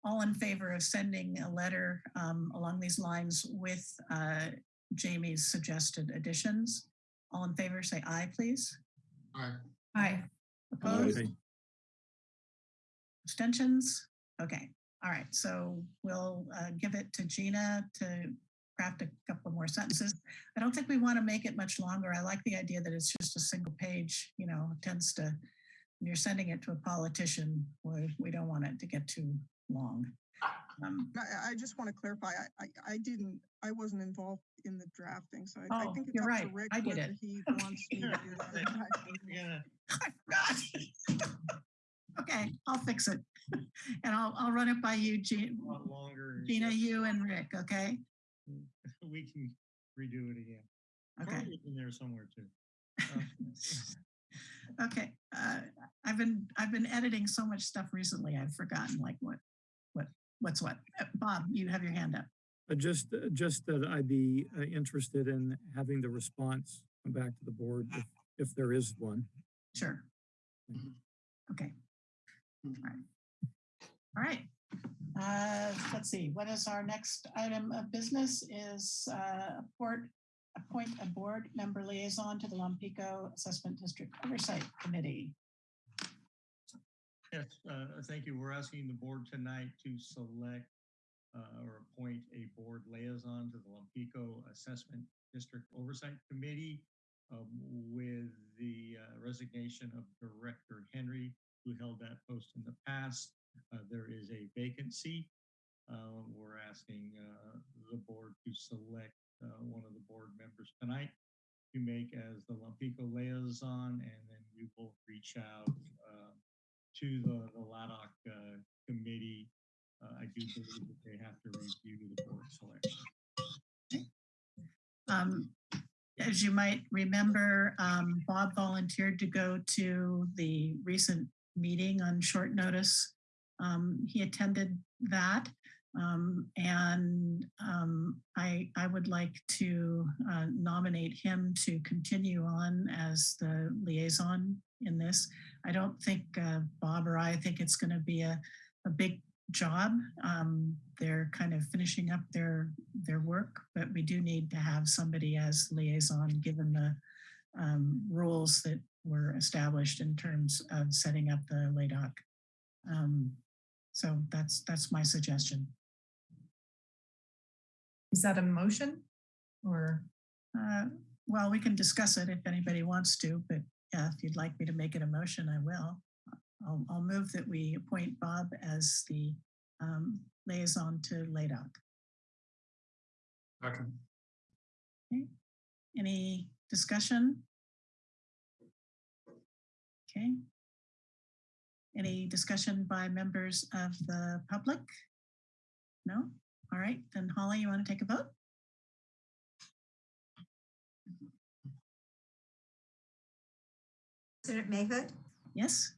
all in favor of sending a letter um, along these lines with uh, Jamie's suggested additions? All in favor, say aye, please. Aye. Aye. Opposed? Okay. Abstentions? Okay, all right, so we'll uh, give it to Gina to craft a couple more sentences. I don't think we want to make it much longer. I like the idea that it's just a single page, you know, tends to, when you're sending it to a politician, we, we don't want it to get too long. Um, I, I just want to clarify, I, I, I didn't, I wasn't involved in the drafting, so I, I Oh, think it's you're up to right. Rick I did whether it. he wants me to do that. Yeah. I forgot. Okay, I'll fix it. *laughs* And I'll, I'll run it by you, Gina, longer. Gina, you and Rick, okay? *laughs* We can redo it again. Okay. Charlie's in there somewhere too. *laughs* Uh, Okay, uh, I've been, I've been editing so much stuff recently, I've forgotten like what, what, what's what. Uh, Bob, you have your hand up. Uh, Just, uh, just that I'd be uh, interested in having the response come back to the board if, if there is one. Sure. Okay. All right. All right. Uh, let's see, what is our next item of business is, uh, appoint, appoint a board member liaison to the Lompico Assessment District Oversight Committee. Yes, uh, thank you. We're asking the board tonight to select uh, or appoint a board liaison to the Lompico Assessment District Oversight Committee um, with the uh, resignation of Director Henry, who held that post in the past. Uh, There is a vacancy. Uh, We're asking uh, the board to select one of the board members tonight to make as the Lompico liaison, and then we will reach out to the, the LADOC committee. I do believe that they have to review the board selection. Um, as you might remember, um, Bob volunteered to go to the recent meeting on short notice. Um, he attended that. Um, and um, I, I would like to uh, nominate him to continue on as the liaison in this. I don't think uh, Bob or I think it's going to be a, a big job. Um, they're kind of finishing up their their work, but we do need to have somebody as liaison given the um, rules that were established in terms of setting up the LADOC. Um, so that's that's my suggestion. Is that a motion or? Uh, well, we can discuss it if anybody wants to, but yeah, if you'd like me to make it a motion, I will. I'll, I'll move that we appoint Bob as the um, liaison to LADOC. Okay. okay. Any discussion? Okay. Any discussion by members of the public? No? All right, then Holly, you want to take a vote? President Mahood, Yes?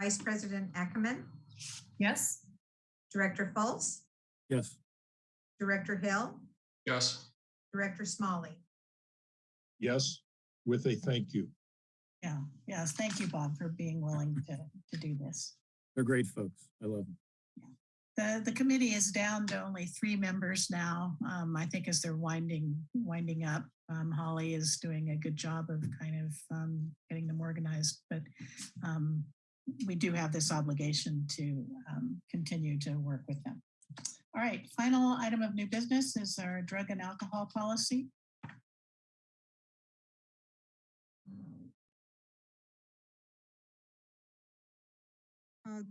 Vice President Ackemann, Yes? Director Fultz, Yes, Director Hill, Yes, Director Smolley. Yes, with a thank you. Yeah, yes, thank you, Bob, for being willing to, to do this. they're great folks. I love them. The, the committee is down to only three members now. Um, I think as they're winding, winding up, um, Holly is doing a good job of kind of, um, getting them organized, but, um, we do have this obligation to, um, continue to work with them. All right, final item of new business is our drug and alcohol policy. Uh,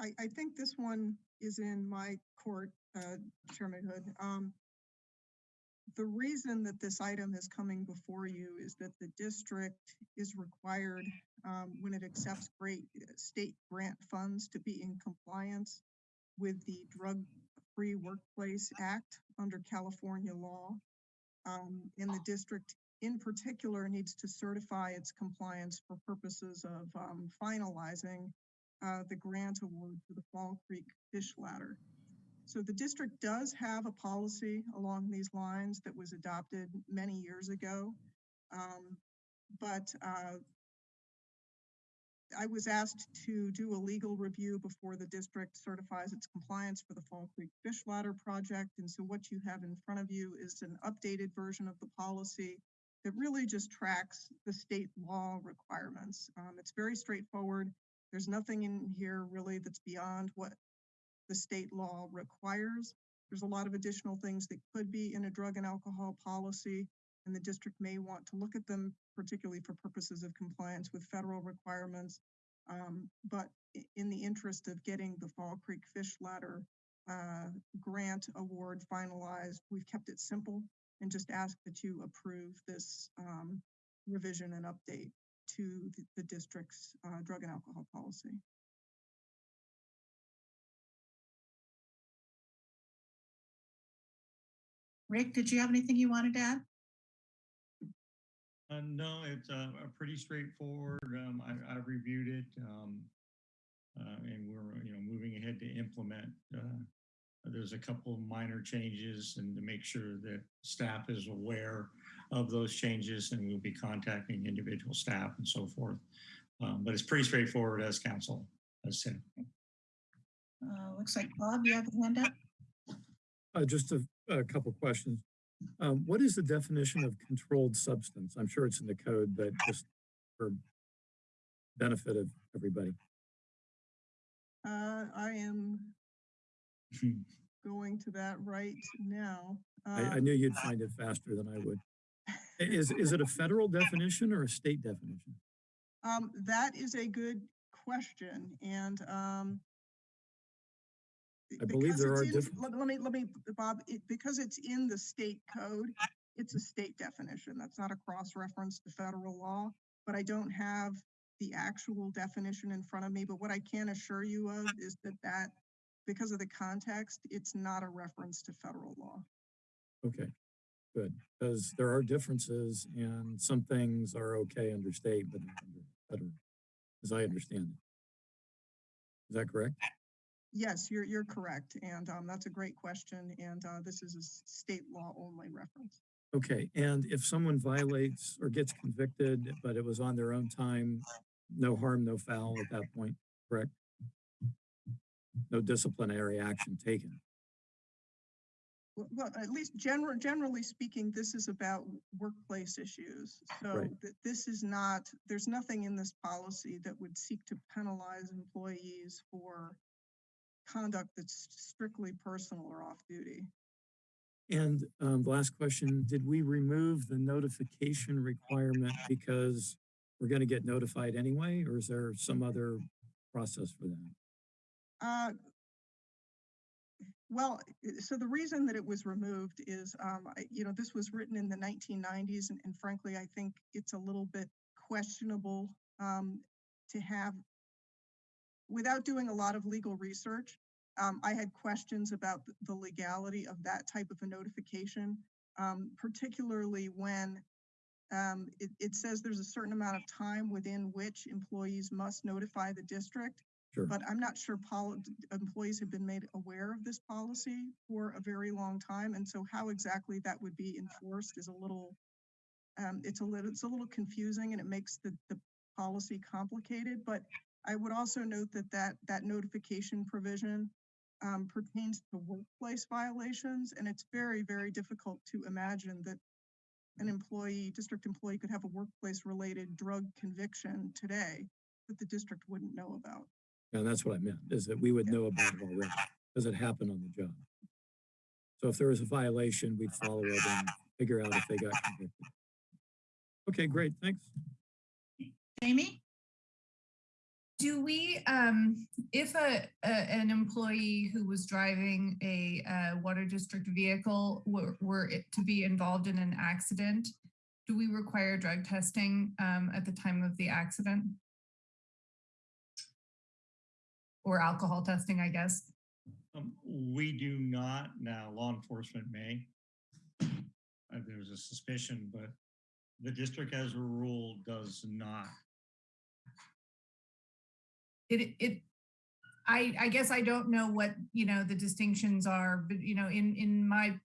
I, I- think this one is in my court, uh, Chairman Hood. Um, The reason that this item is coming before you is that the district is required, um, when it accepts great uh, state grant funds to be in compliance with the Drug-Free Workplace Act under California law. Um, And the district in particular needs to certify its compliance for purposes of um, finalizing uh, the grant award for the Fall Creek Fish Ladder. So the district does have a policy along these lines that was adopted many years ago. Um, But uh, I was asked to do a legal review before the district certifies its compliance for the Fall Creek Fish Ladder project. And so what you have in front of you is an updated version of the policy that really just tracks the state law requirements. Um, it's very straightforward. There's nothing in here really that's beyond what the state law requires. There's a lot of additional things that could be in a drug and alcohol policy, and the district may want to look at them, particularly for purposes of compliance with federal requirements. Um, but in the interest of getting the Fall Creek Fish Ladder uh, grant award finalized, we've kept it simple and just ask that you approve this um, revision and update to the, the district's uh, drug and alcohol policy. Rick, did you have anything you wanted to add? Uh, no, it's uh, pretty straightforward. Um, I, I've reviewed it. Um, uh, and we're, you know, moving ahead to implement. Uh, there's a couple of minor changes and to make sure that staff is aware of those changes and we'll be contacting individual staff and so forth. Um, but it's pretty straightforward as council has said. Uh, looks like Bob, you have a hand up? Uh, just a, a couple questions. Um, what is the definition of controlled substance? I'm sure it's in the code, but just for benefit of everybody. Uh, I am *laughs* going to that right now. I, I Um, knew you'd find it faster than I would. Is, is it a federal definition or a state definition? Um, that is a good question and, um. I believe there are in- different- Let, let me, let me, Bob, it, because it's in the state code, it's a state definition. That's not a cross-reference to federal law. But I don't have the actual definition in front of me, but what I can assure you of is that that, because of the context, it's not a reference to federal law. Okay, good, because there are differences and some things are okay under state, but not under federal, as I understand it. Is that correct? Yes, you're, you're correct. And, um, that's a great question. And, uh, this is a state law only reference. Okay, and if someone violates or gets convicted, but it was on their own time, no harm, no foul at that point, correct? No disciplinary action taken. Well, at least general, generally speaking, this is about workplace issues. So Right. th- this is not, there's nothing in this policy that would seek to penalize employees for conduct that's strictly personal or off duty. And um, the last question, did we remove the notification requirement because we're going to get notified anyway, or is there some other process for that? Uh, Well, so the reason that it was removed is, um, I, you know, this was written in the nineteen nineties and, and frankly, I think it's a little bit questionable, um, to have without doing a lot of legal research, um, I had questions about the legality of that type of a notification, um, particularly when um, it, it says there's a certain amount of time within which employees must notify the district. Sure. But I'm not sure employees have been made aware of this policy for a very long time. And so how exactly that would be enforced is a little, um, it's a little, it's a little confusing and it makes the, the policy complicated. But I would also note that that, that notification provision um, pertains to workplace violations. And it's very, very difficult to imagine that an employee, district employee could have a workplace related drug conviction today that the district wouldn't know about. And that's what I meant, is that we would know about it already, because it happened on the job. So if there was a violation, we'd follow it and figure out if they got convicted. Okay, great, thanks. Jamie? Do we, um, if a, a, an employee who was driving a, uh, water district vehicle were, were to be involved in an accident, do we require drug testing, um, at the time of the accident? Or alcohol testing, I guess? Um, we do not now, law enforcement may. Uh, there's a suspicion, but the district as a rule does not. it it I I guess I don't know what, you know, the distinctions are, but you know, in in my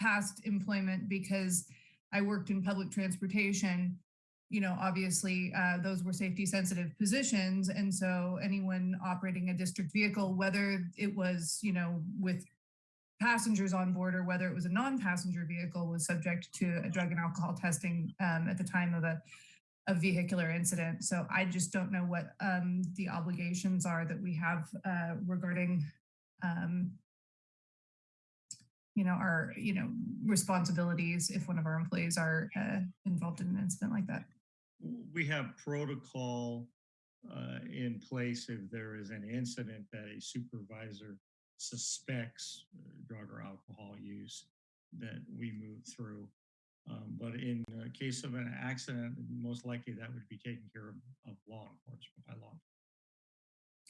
past employment because I worked in public transportation, you know, obviously uh, those were safety sensitive positions. And so anyone operating a district vehicle, whether it was, you know, with passengers on board or whether it was a non-passenger vehicle was subject to a drug and alcohol testing um, at the time of a, a vehicular incident. So I just don't know what um, the obligations are that we have uh, regarding, um, you know, our, you know, responsibilities if one of our employees are uh, involved in an incident like that. We have protocol uh, in place if there is an incident that a supervisor suspects uh, drug or alcohol use that we move through. Um, But in uh, case of an accident, most likely that would be taken care of of law enforcement by law.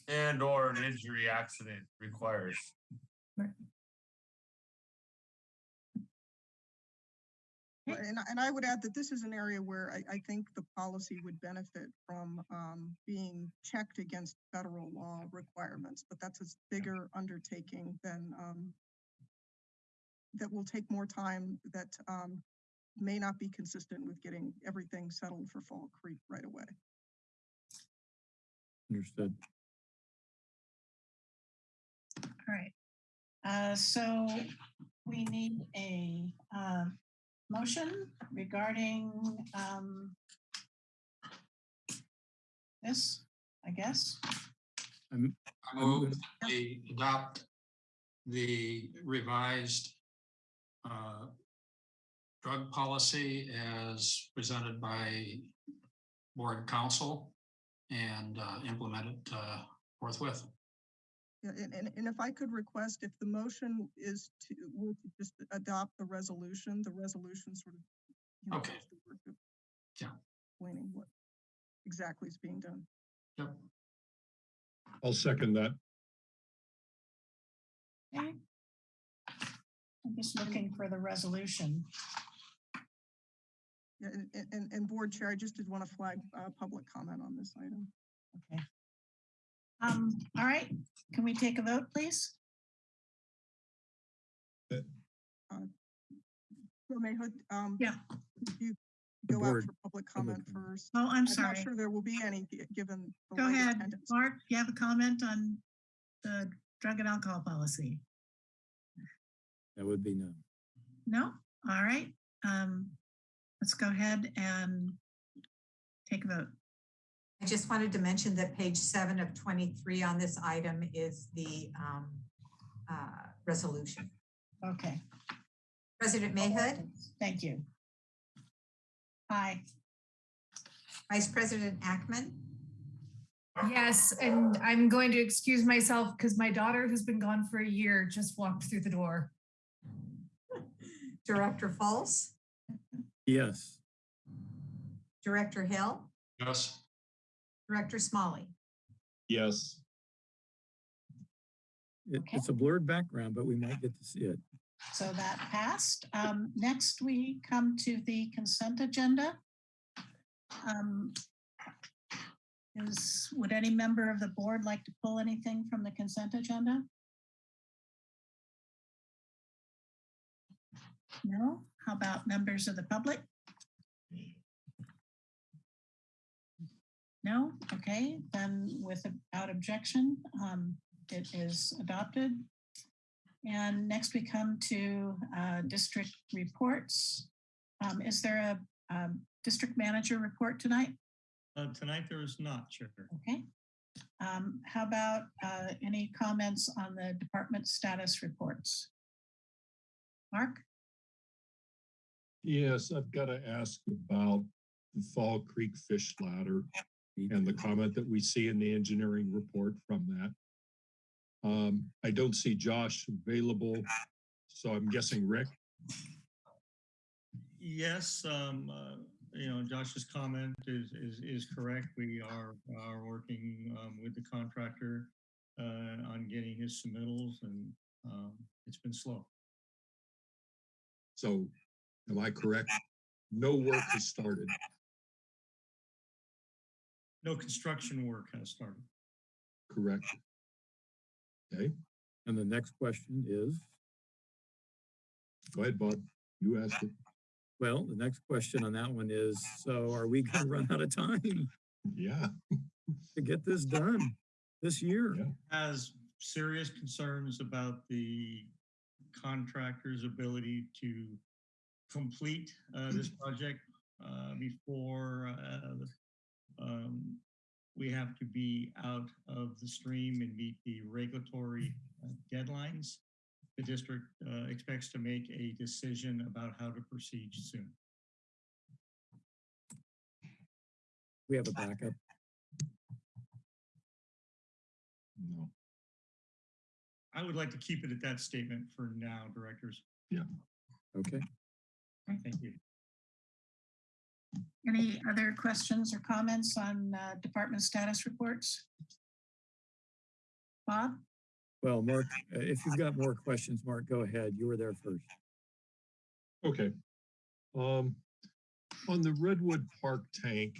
And or an injury accident requires. Right, And, I- and I would add that this is an area where I, I think the policy would benefit from um, being checked against federal law requirements, but that's a bigger undertaking than um, that will take more time, that um, may not be consistent with getting everything settled for Fall Creek right away. Understood. All right. Uh, so we need a, uh, motion regarding, um, this, I guess. I'm, I move gonna- we adopt the revised uh, drug policy as presented by board council and uh, implement it uh, forthwith. Yeah, and, and, and if I could request, if the motion is to, were to just adopt the resolution, the resolution sort of. you know, Okay. does the work of Yeah. Explaining what exactly is being done. Yep. I'll second that. Okay. I'm just looking for the resolution. Yeah, and, and- and, and board chair, I just did want to flag, uh, public comment on this item. Okay. Um, all right, can we take a vote, please? So Mahood, um. Yeah. You The go out for public public comment comment. first. Oh, I'm I'm sorry. not sure there will be any, given. Go ahead, attendance. Mark, you have a comment on the drug and alcohol policy? That would be no. No? All right. Um, let's go ahead and take a vote. I just wanted to mention that page seven of twenty-three on this item is the um, uh, resolution. Okay. President Mahood, Thank you. Aye. Vice President Ackemann, Yes, and I'm going to excuse myself because my daughter, who's been gone for a year, just walked through the door. Director Fultz, Yes, Director Hill, Yes, Director Smolley. Yes, it, it's a blurred background, but we might get to see it. So that passed. Um, next, we come to the consent agenda. Um, Is, would any member of the board like to pull anything from the consent agenda? No? How about members of the public? No? Okay, then without objection, um, it is adopted. And next we come to uh, district reports. Um, Is there a um, district manager report tonight? Uh, Tonight, there is not, Chair. Okay. Um, How about uh, any comments on the department status reports? Mark? yes, I've got to ask about the Fall Creek Fish Ladder and the comment that we see in the engineering report from that. Um, I don't see Josh available, so I'm guessing Rick. Yes, um, uh, you know, Josh's comment is, is, is correct. We are, are working, um, with the contractor, uh, on getting his submittals and, um, it's been slow. So am I correct? No work has started. No construction work has started. Correct. Okay, And the next question is, go ahead, Bob. You asked it. well, the next question on that one is, so are we gonna run out of time Yeah, to get this done this year? Yeah. Has serious concerns about the contractor's ability to complete uh, this project uh, before uh, um, we have to be out of the stream and meet the regulatory uh, deadlines. The district uh, expects to make a decision about how to proceed soon. We have a backup. No. I would like to keep it at that statement for now, directors. Yeah. Okay. Thank you. Any other questions or comments on uh, department status reports? Bob? Well, Mark, uh, if you've got more questions, Mark, go ahead. You were there first. Okay. Um, on the Redwood Park tank,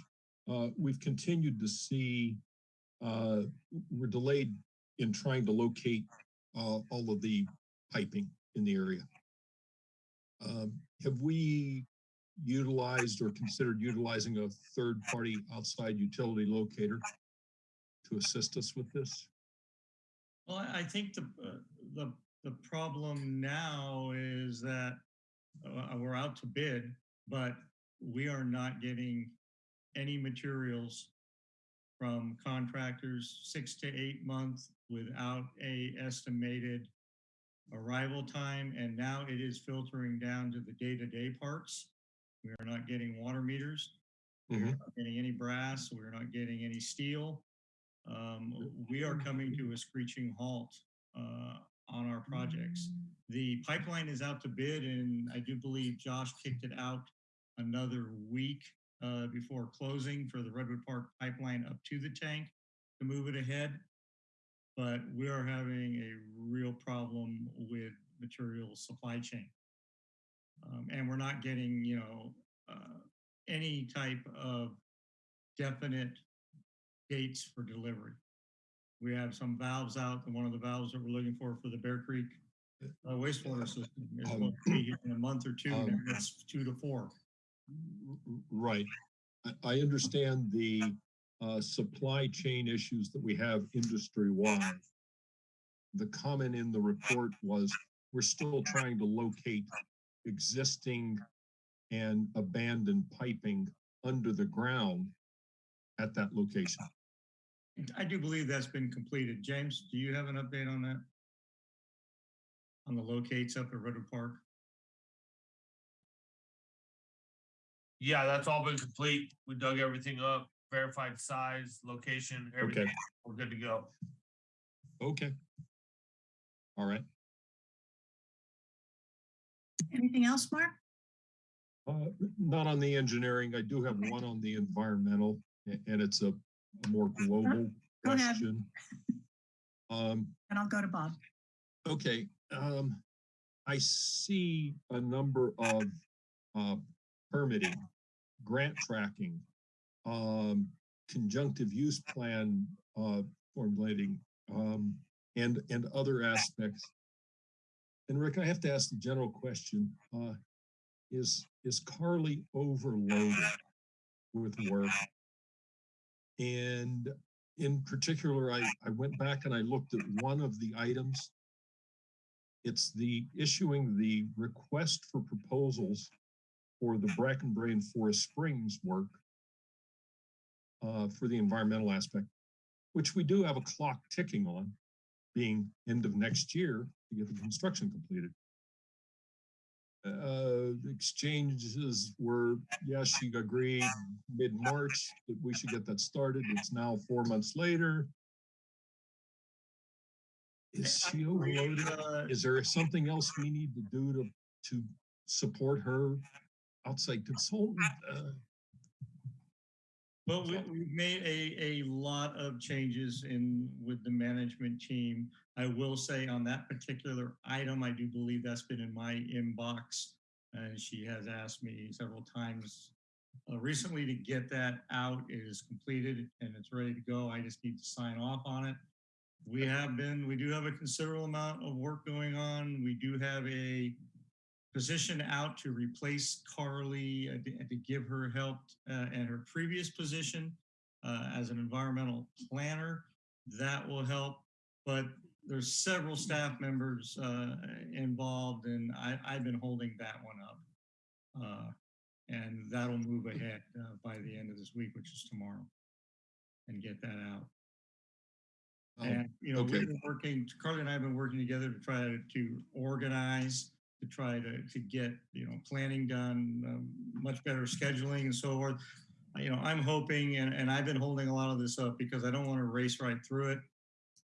uh, we've continued to see, uh, we're delayed in trying to locate, uh, all of the piping in the area. Um, have we utilized or considered utilizing a third-party outside utility locator to assist us with this? Well, I think the, uh, the, the problem now is that uh, we're out to bid, but we are not getting any materials from contractors six to eight months without a estimated arrival time. And now it is filtering down to the day-to-day parts. We are not getting water meters. We're Mhm. not getting any brass. We're not getting any steel. Um, we are coming to a screeching halt uh, on our projects. The pipeline is out to bid and I do believe Josh kicked it out another week uh, before closing for the Redwood Park pipeline up to the tank to move it ahead. But we are having a real problem with material supply chain. Um, and we're not getting, you know, uh, any type of definite dates for delivery. We have some valves out, and one of the valves that we're looking for for the Bear Creek uh, wastewater system is Um, to be in a month or two, um, it's two to four. Right. I, understand the uh, supply chain issues that we have industry-wide. The comment in the report was, we're still trying to locate existing and abandoned piping under the ground at that location. I do believe that's been completed. James, do you have an update on that? On the locates up at Redwood Park? Yeah, that's all been complete. We dug everything up, verified size, location, everything. Okay, We're good to go. okay. All right. Anything else, Mark? Uh, Not on the engineering. I do have Okay. one on the environmental, and it's a a more global Go question. Um, And I'll go to Bob. Okay, um, I see a number of, uh, permitting, grant tracking, um, conjunctive use plan, uh, formulating, um, and, and other aspects. And Rick, I have to ask the general question, uh, is, is Carly overloaded with work? And in particular, I, I went back and I looked at one of the items. It's the issuing the request for proposals for the Bracken Brae Forest Springs work uh, for the environmental aspect, which we do have a clock ticking on, being end of next year to get the construction completed. Uh, exchanges were, yes, she agreed mid-March that we should get that started. It's now four months later. Is she overloaded? Uh, Is there something else we need to do to, to support her outside consultant? Uh, Well, we, we've made a, a lot of changes in, with the management team. I will say on that particular item, I do believe that's been in my inbox. And she has asked me several times uh, recently to get that out. It is completed and it's ready to go. I just need to sign off on it. We have been, we do have a considerable amount of work going on. We do have a position out to replace Carly uh, to, to give her help uh, in her previous position uh, as an environmental planner. That will help. But there's several staff members uh, involved and I, I've been holding that one up. Uh, and that'll move ahead uh, by the end of this week, which is tomorrow, and get that out. Um, And, you know, okay. we've been working, Carly and I have been working together to try to, to organize, to try to, to get, you know, planning done, um, much better scheduling and so forth. You know, I'm hoping, and, and I've been holding a lot of this up because I don't want to race right through it.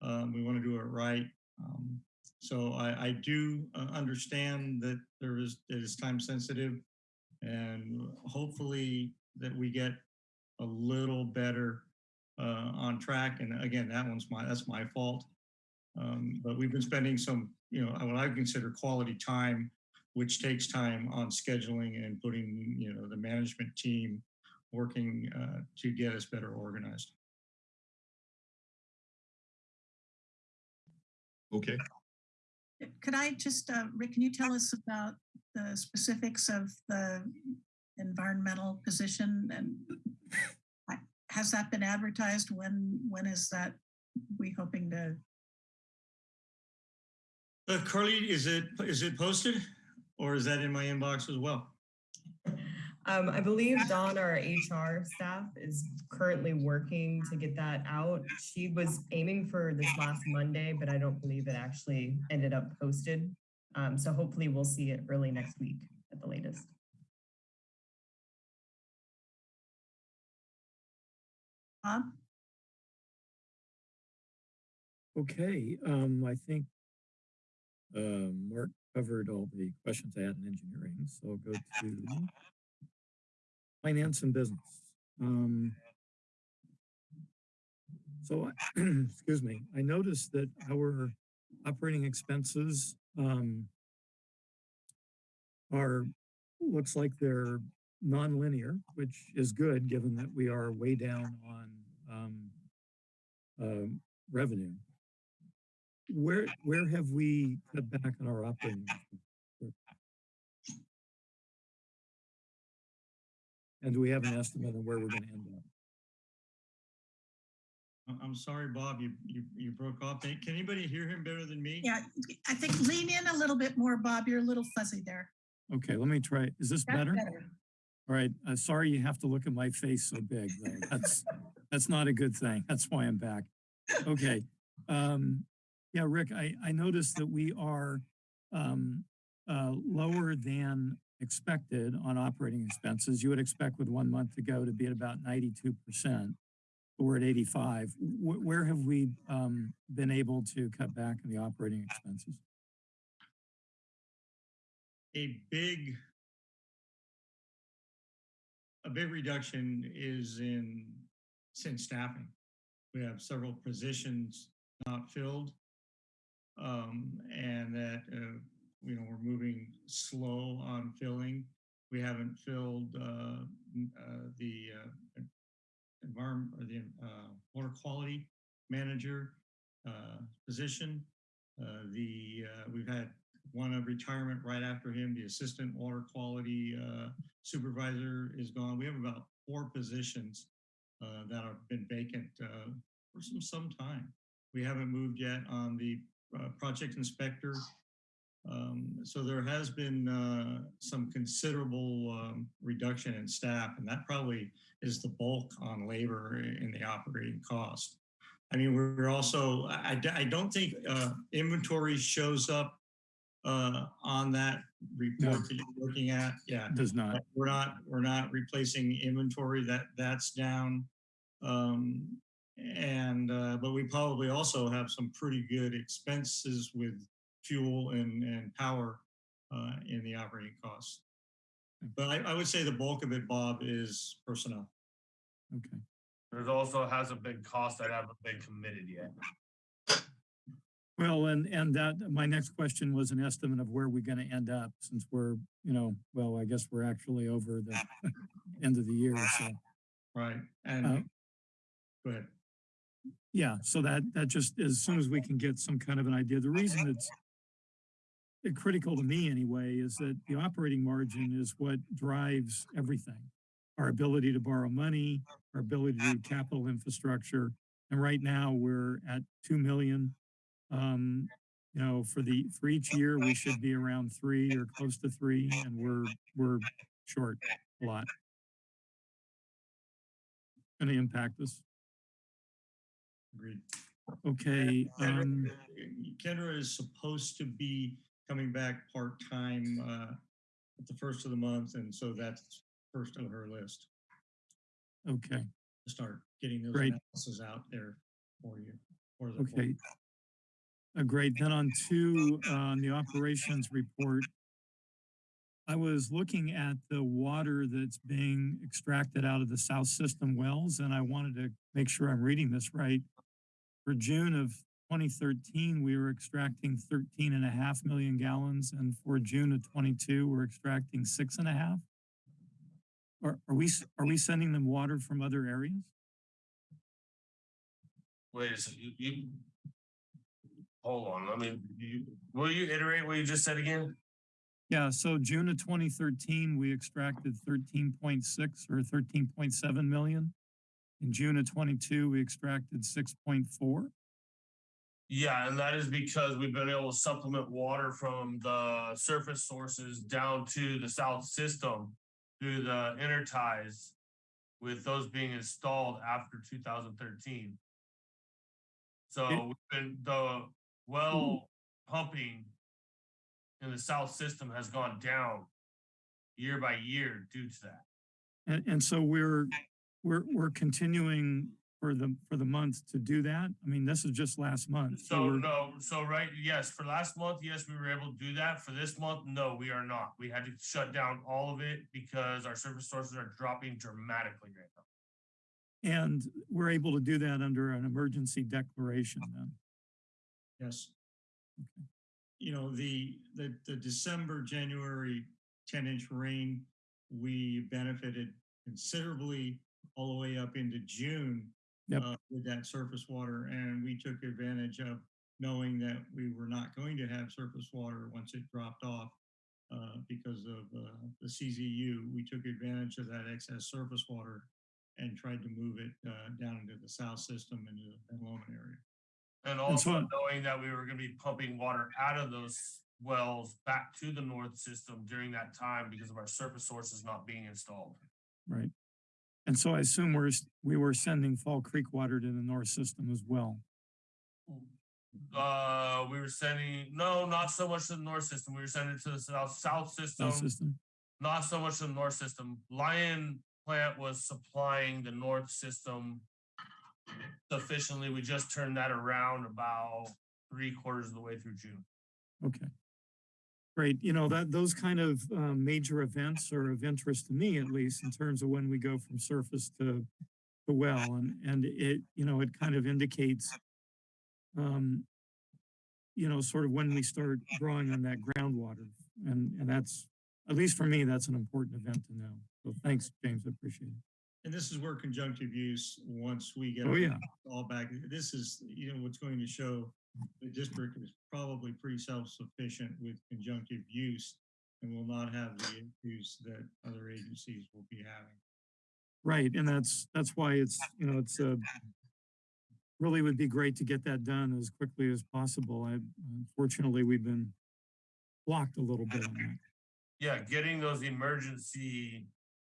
Um, we want to do it right. Um, so I, I do uh, understand that there is, it is time sensitive and hopefully that we get a little better uh, on track. And again, that one's my, that's my fault. Um, but we've been spending some, you know, what I consider quality time, which takes time on scheduling and putting, you know, the management team working uh, to get us better organized. Okay, Could I just, uh, Rick, can you tell us about the specifics of the environmental position and has that been advertised? When, when is that we hoping to? Uh, Carly, is it, is it posted or is that in my inbox as well? Um, I believe Dawn, our HR staff, is currently working to get that out. She was aiming for this last Monday, but I don't believe it actually ended up posted. Um, so hopefully we'll see it early next week at the latest. Bob? Okay, um, I think uh, Mark covered all the questions I had in engineering, so I'll go to finance and business. Um, so, *clears throat* excuse me, I noticed that our operating expenses um, are, looks like they're nonlinear, which is good, given that we are way down on um, um, revenue. Where, where have we cut back on our operating? expenses? And do we have an estimate on where we're gonna end up? I- I'm sorry, Bob, you, you, you broke off. Can can anybody hear him better than me? Yeah, I think lean in a little bit more, Bob. You're a little fuzzy there. Okay, let me try, is this That's better? All right, uh, sorry you have to look at my face so big, though. *laughs* That's, that's not a good thing. That's why I'm back. Okay. Um, yeah, Rick, I, I noticed that we are, um, uh, lower than expected on operating expenses. You would expect with one month to go to be at about ninety-two percent. We're at eighty-five. Wh- where have we, um, been able to cut back on the operating expenses? a big a big reduction is in since staffing. We have several positions not filled. Um, and that, uh, you know, we're moving slow on filling. We haven't filled, uh, uh, the, uh, environment or the, uh, water quality manager, uh, position. Uh, the, we've had one of retirement right after him, the assistant water quality supervisor is gone. We have about four positions that have been vacant for some, some time. We haven't moved yet on the project inspector. Um, so there has been uh, some considerable um, reduction in staff, and that probably is the bulk on labor in the operating cost. I mean, we're also, I, I- don't think uh, inventory shows up uh, on that report that you're looking at. Yeah, Does not. we're not, we're not replacing inventory that, that's down. Um, and, uh, but we probably also have some pretty good expenses with fuel and, and power, uh, in the operating costs. But I, I would say the bulk of it, Bob, is personnel. Okay. There's also hasn't been costs that haven't been committed yet. Well, and, and that, my next question was an estimate of where we're gonna end up since we're, you know, well, I guess we're actually over the *laughs* end of the year, so. Right, Uh, and, go ahead. Yeah, so that, that just, as soon as we can get some kind of an idea, the reason it's uh, critical to me anyway, is that the operating margin is what drives everything. Our ability to borrow money, our ability to do capital infrastructure. And right now, we're at two million Um, you know, for the, for each year, we should be around three or close to three, and we're, we're short a lot. Gonna impact us. Agreed. Okay, um, Kendra is supposed to be coming back part-time uh, at the first of the month, and so that's first on her list okay, to start getting those Great. analysis out there for you. for the okay. Uh, great, then on to, uh, the operations report. I was looking at the water that's being extracted out of the South System wells, and I wanted to make sure I'm reading this right. For June of 2013, we were extracting 13 and a half million gallons, and for June of 22, we're extracting six and a half. Are, are we, are we sending them water from other areas? Wait a second, you, you. Hold on, let me, you, will you iterate what you just said again? Yeah, so June of 2013, we extracted 13.6 or 13.7 million. In June of 22, we extracted 6.4. Yeah, and that is because we've been able to supplement water from the surface sources down to the south system through the interties with those being installed after two thousand thirteen. So we've been, the well hmm. pumping in the south system has gone down year by year due to that. And, and so we're, we're, we're continuing for the, for the month to do that. I mean, this is just last month. So we're- no, so right, yes, for last month, yes, we were able to do that. For this month, no, we are not. We had to shut down all of it because our service sources are dropping dramatically right now. And we're able to do that under an emergency declaration then. Yes. Okay. You know, the, the, the December, January ten inch rain, we benefited considerably all the way up into June. Yep. uh, With that surface water and we took advantage of knowing that we were not going to have surface water once it dropped off. Uh, because of, uh, the CZU, we took advantage of that excess surface water and tried to move it, uh, down into the south system into the Lomond area. And And so- also knowing that we were gonna be pumping water out of those wells back to the north system during that time because of our surface sources not being installed. Right. And so I assume we're, we were sending Fall Creek water to the north system as well. Uh, we were sending, no, not so much to the north system. We were sending it to the south, south system. South system. not so much to the north system. Lyon plant was supplying the north system sufficiently. We just turned that around about three quarters of the way through June. Okay. Great. You know, that, those kind of um, major events are of interest to me, at least in terms of when we go from surface to the well and, and it, you know, it kind of indicates um, you know, sort of when we start drawing on that groundwater. And, and that's, at least for me, that's an important event to know. So thanks, James. I appreciate it. And this is where conjunctive use, once we get Oh, yeah. all back, this is, you know, what's going to show the district is probably pretty self-sufficient with conjunctive use and will not have the issues that other agencies will be having. Right, and that's, that's why it's, you know, it's uh really would be great to get that done as quickly as possible. I, unfortunately, we've been blocked a little bit on that. Yeah, getting those emergency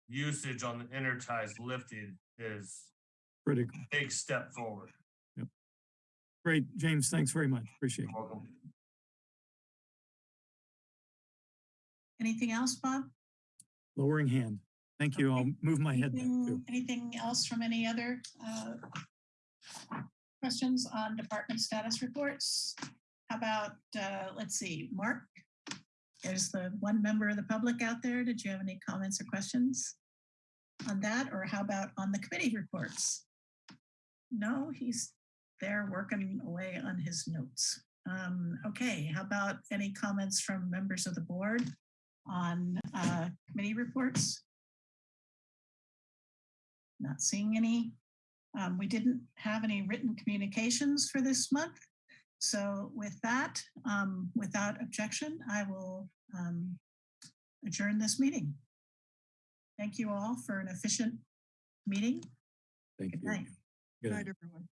usage on the interties lifted is Critical. a big step forward. Great, James, thanks very much. Appreciate it. Welcome. Anything else, Bob? Lowering hand. Thank you. I'll move my head back too. Anything, anything else from any other uh, questions on department status reports? How about, uh, let's see, Mark? There's the one member of the public out there. Did you have any comments or questions on that? Or how about on the committee reports? No, he's there working away on his notes. Um, Okay, how about any comments from members of the board on uh, committee reports? Not seeing any. Um, we didn't have any written communications for this month. So with that, um, without objection, I will um, adjourn this meeting. Thank you all for an efficient meeting. Thank Good you. night. Good Night, night. everyone.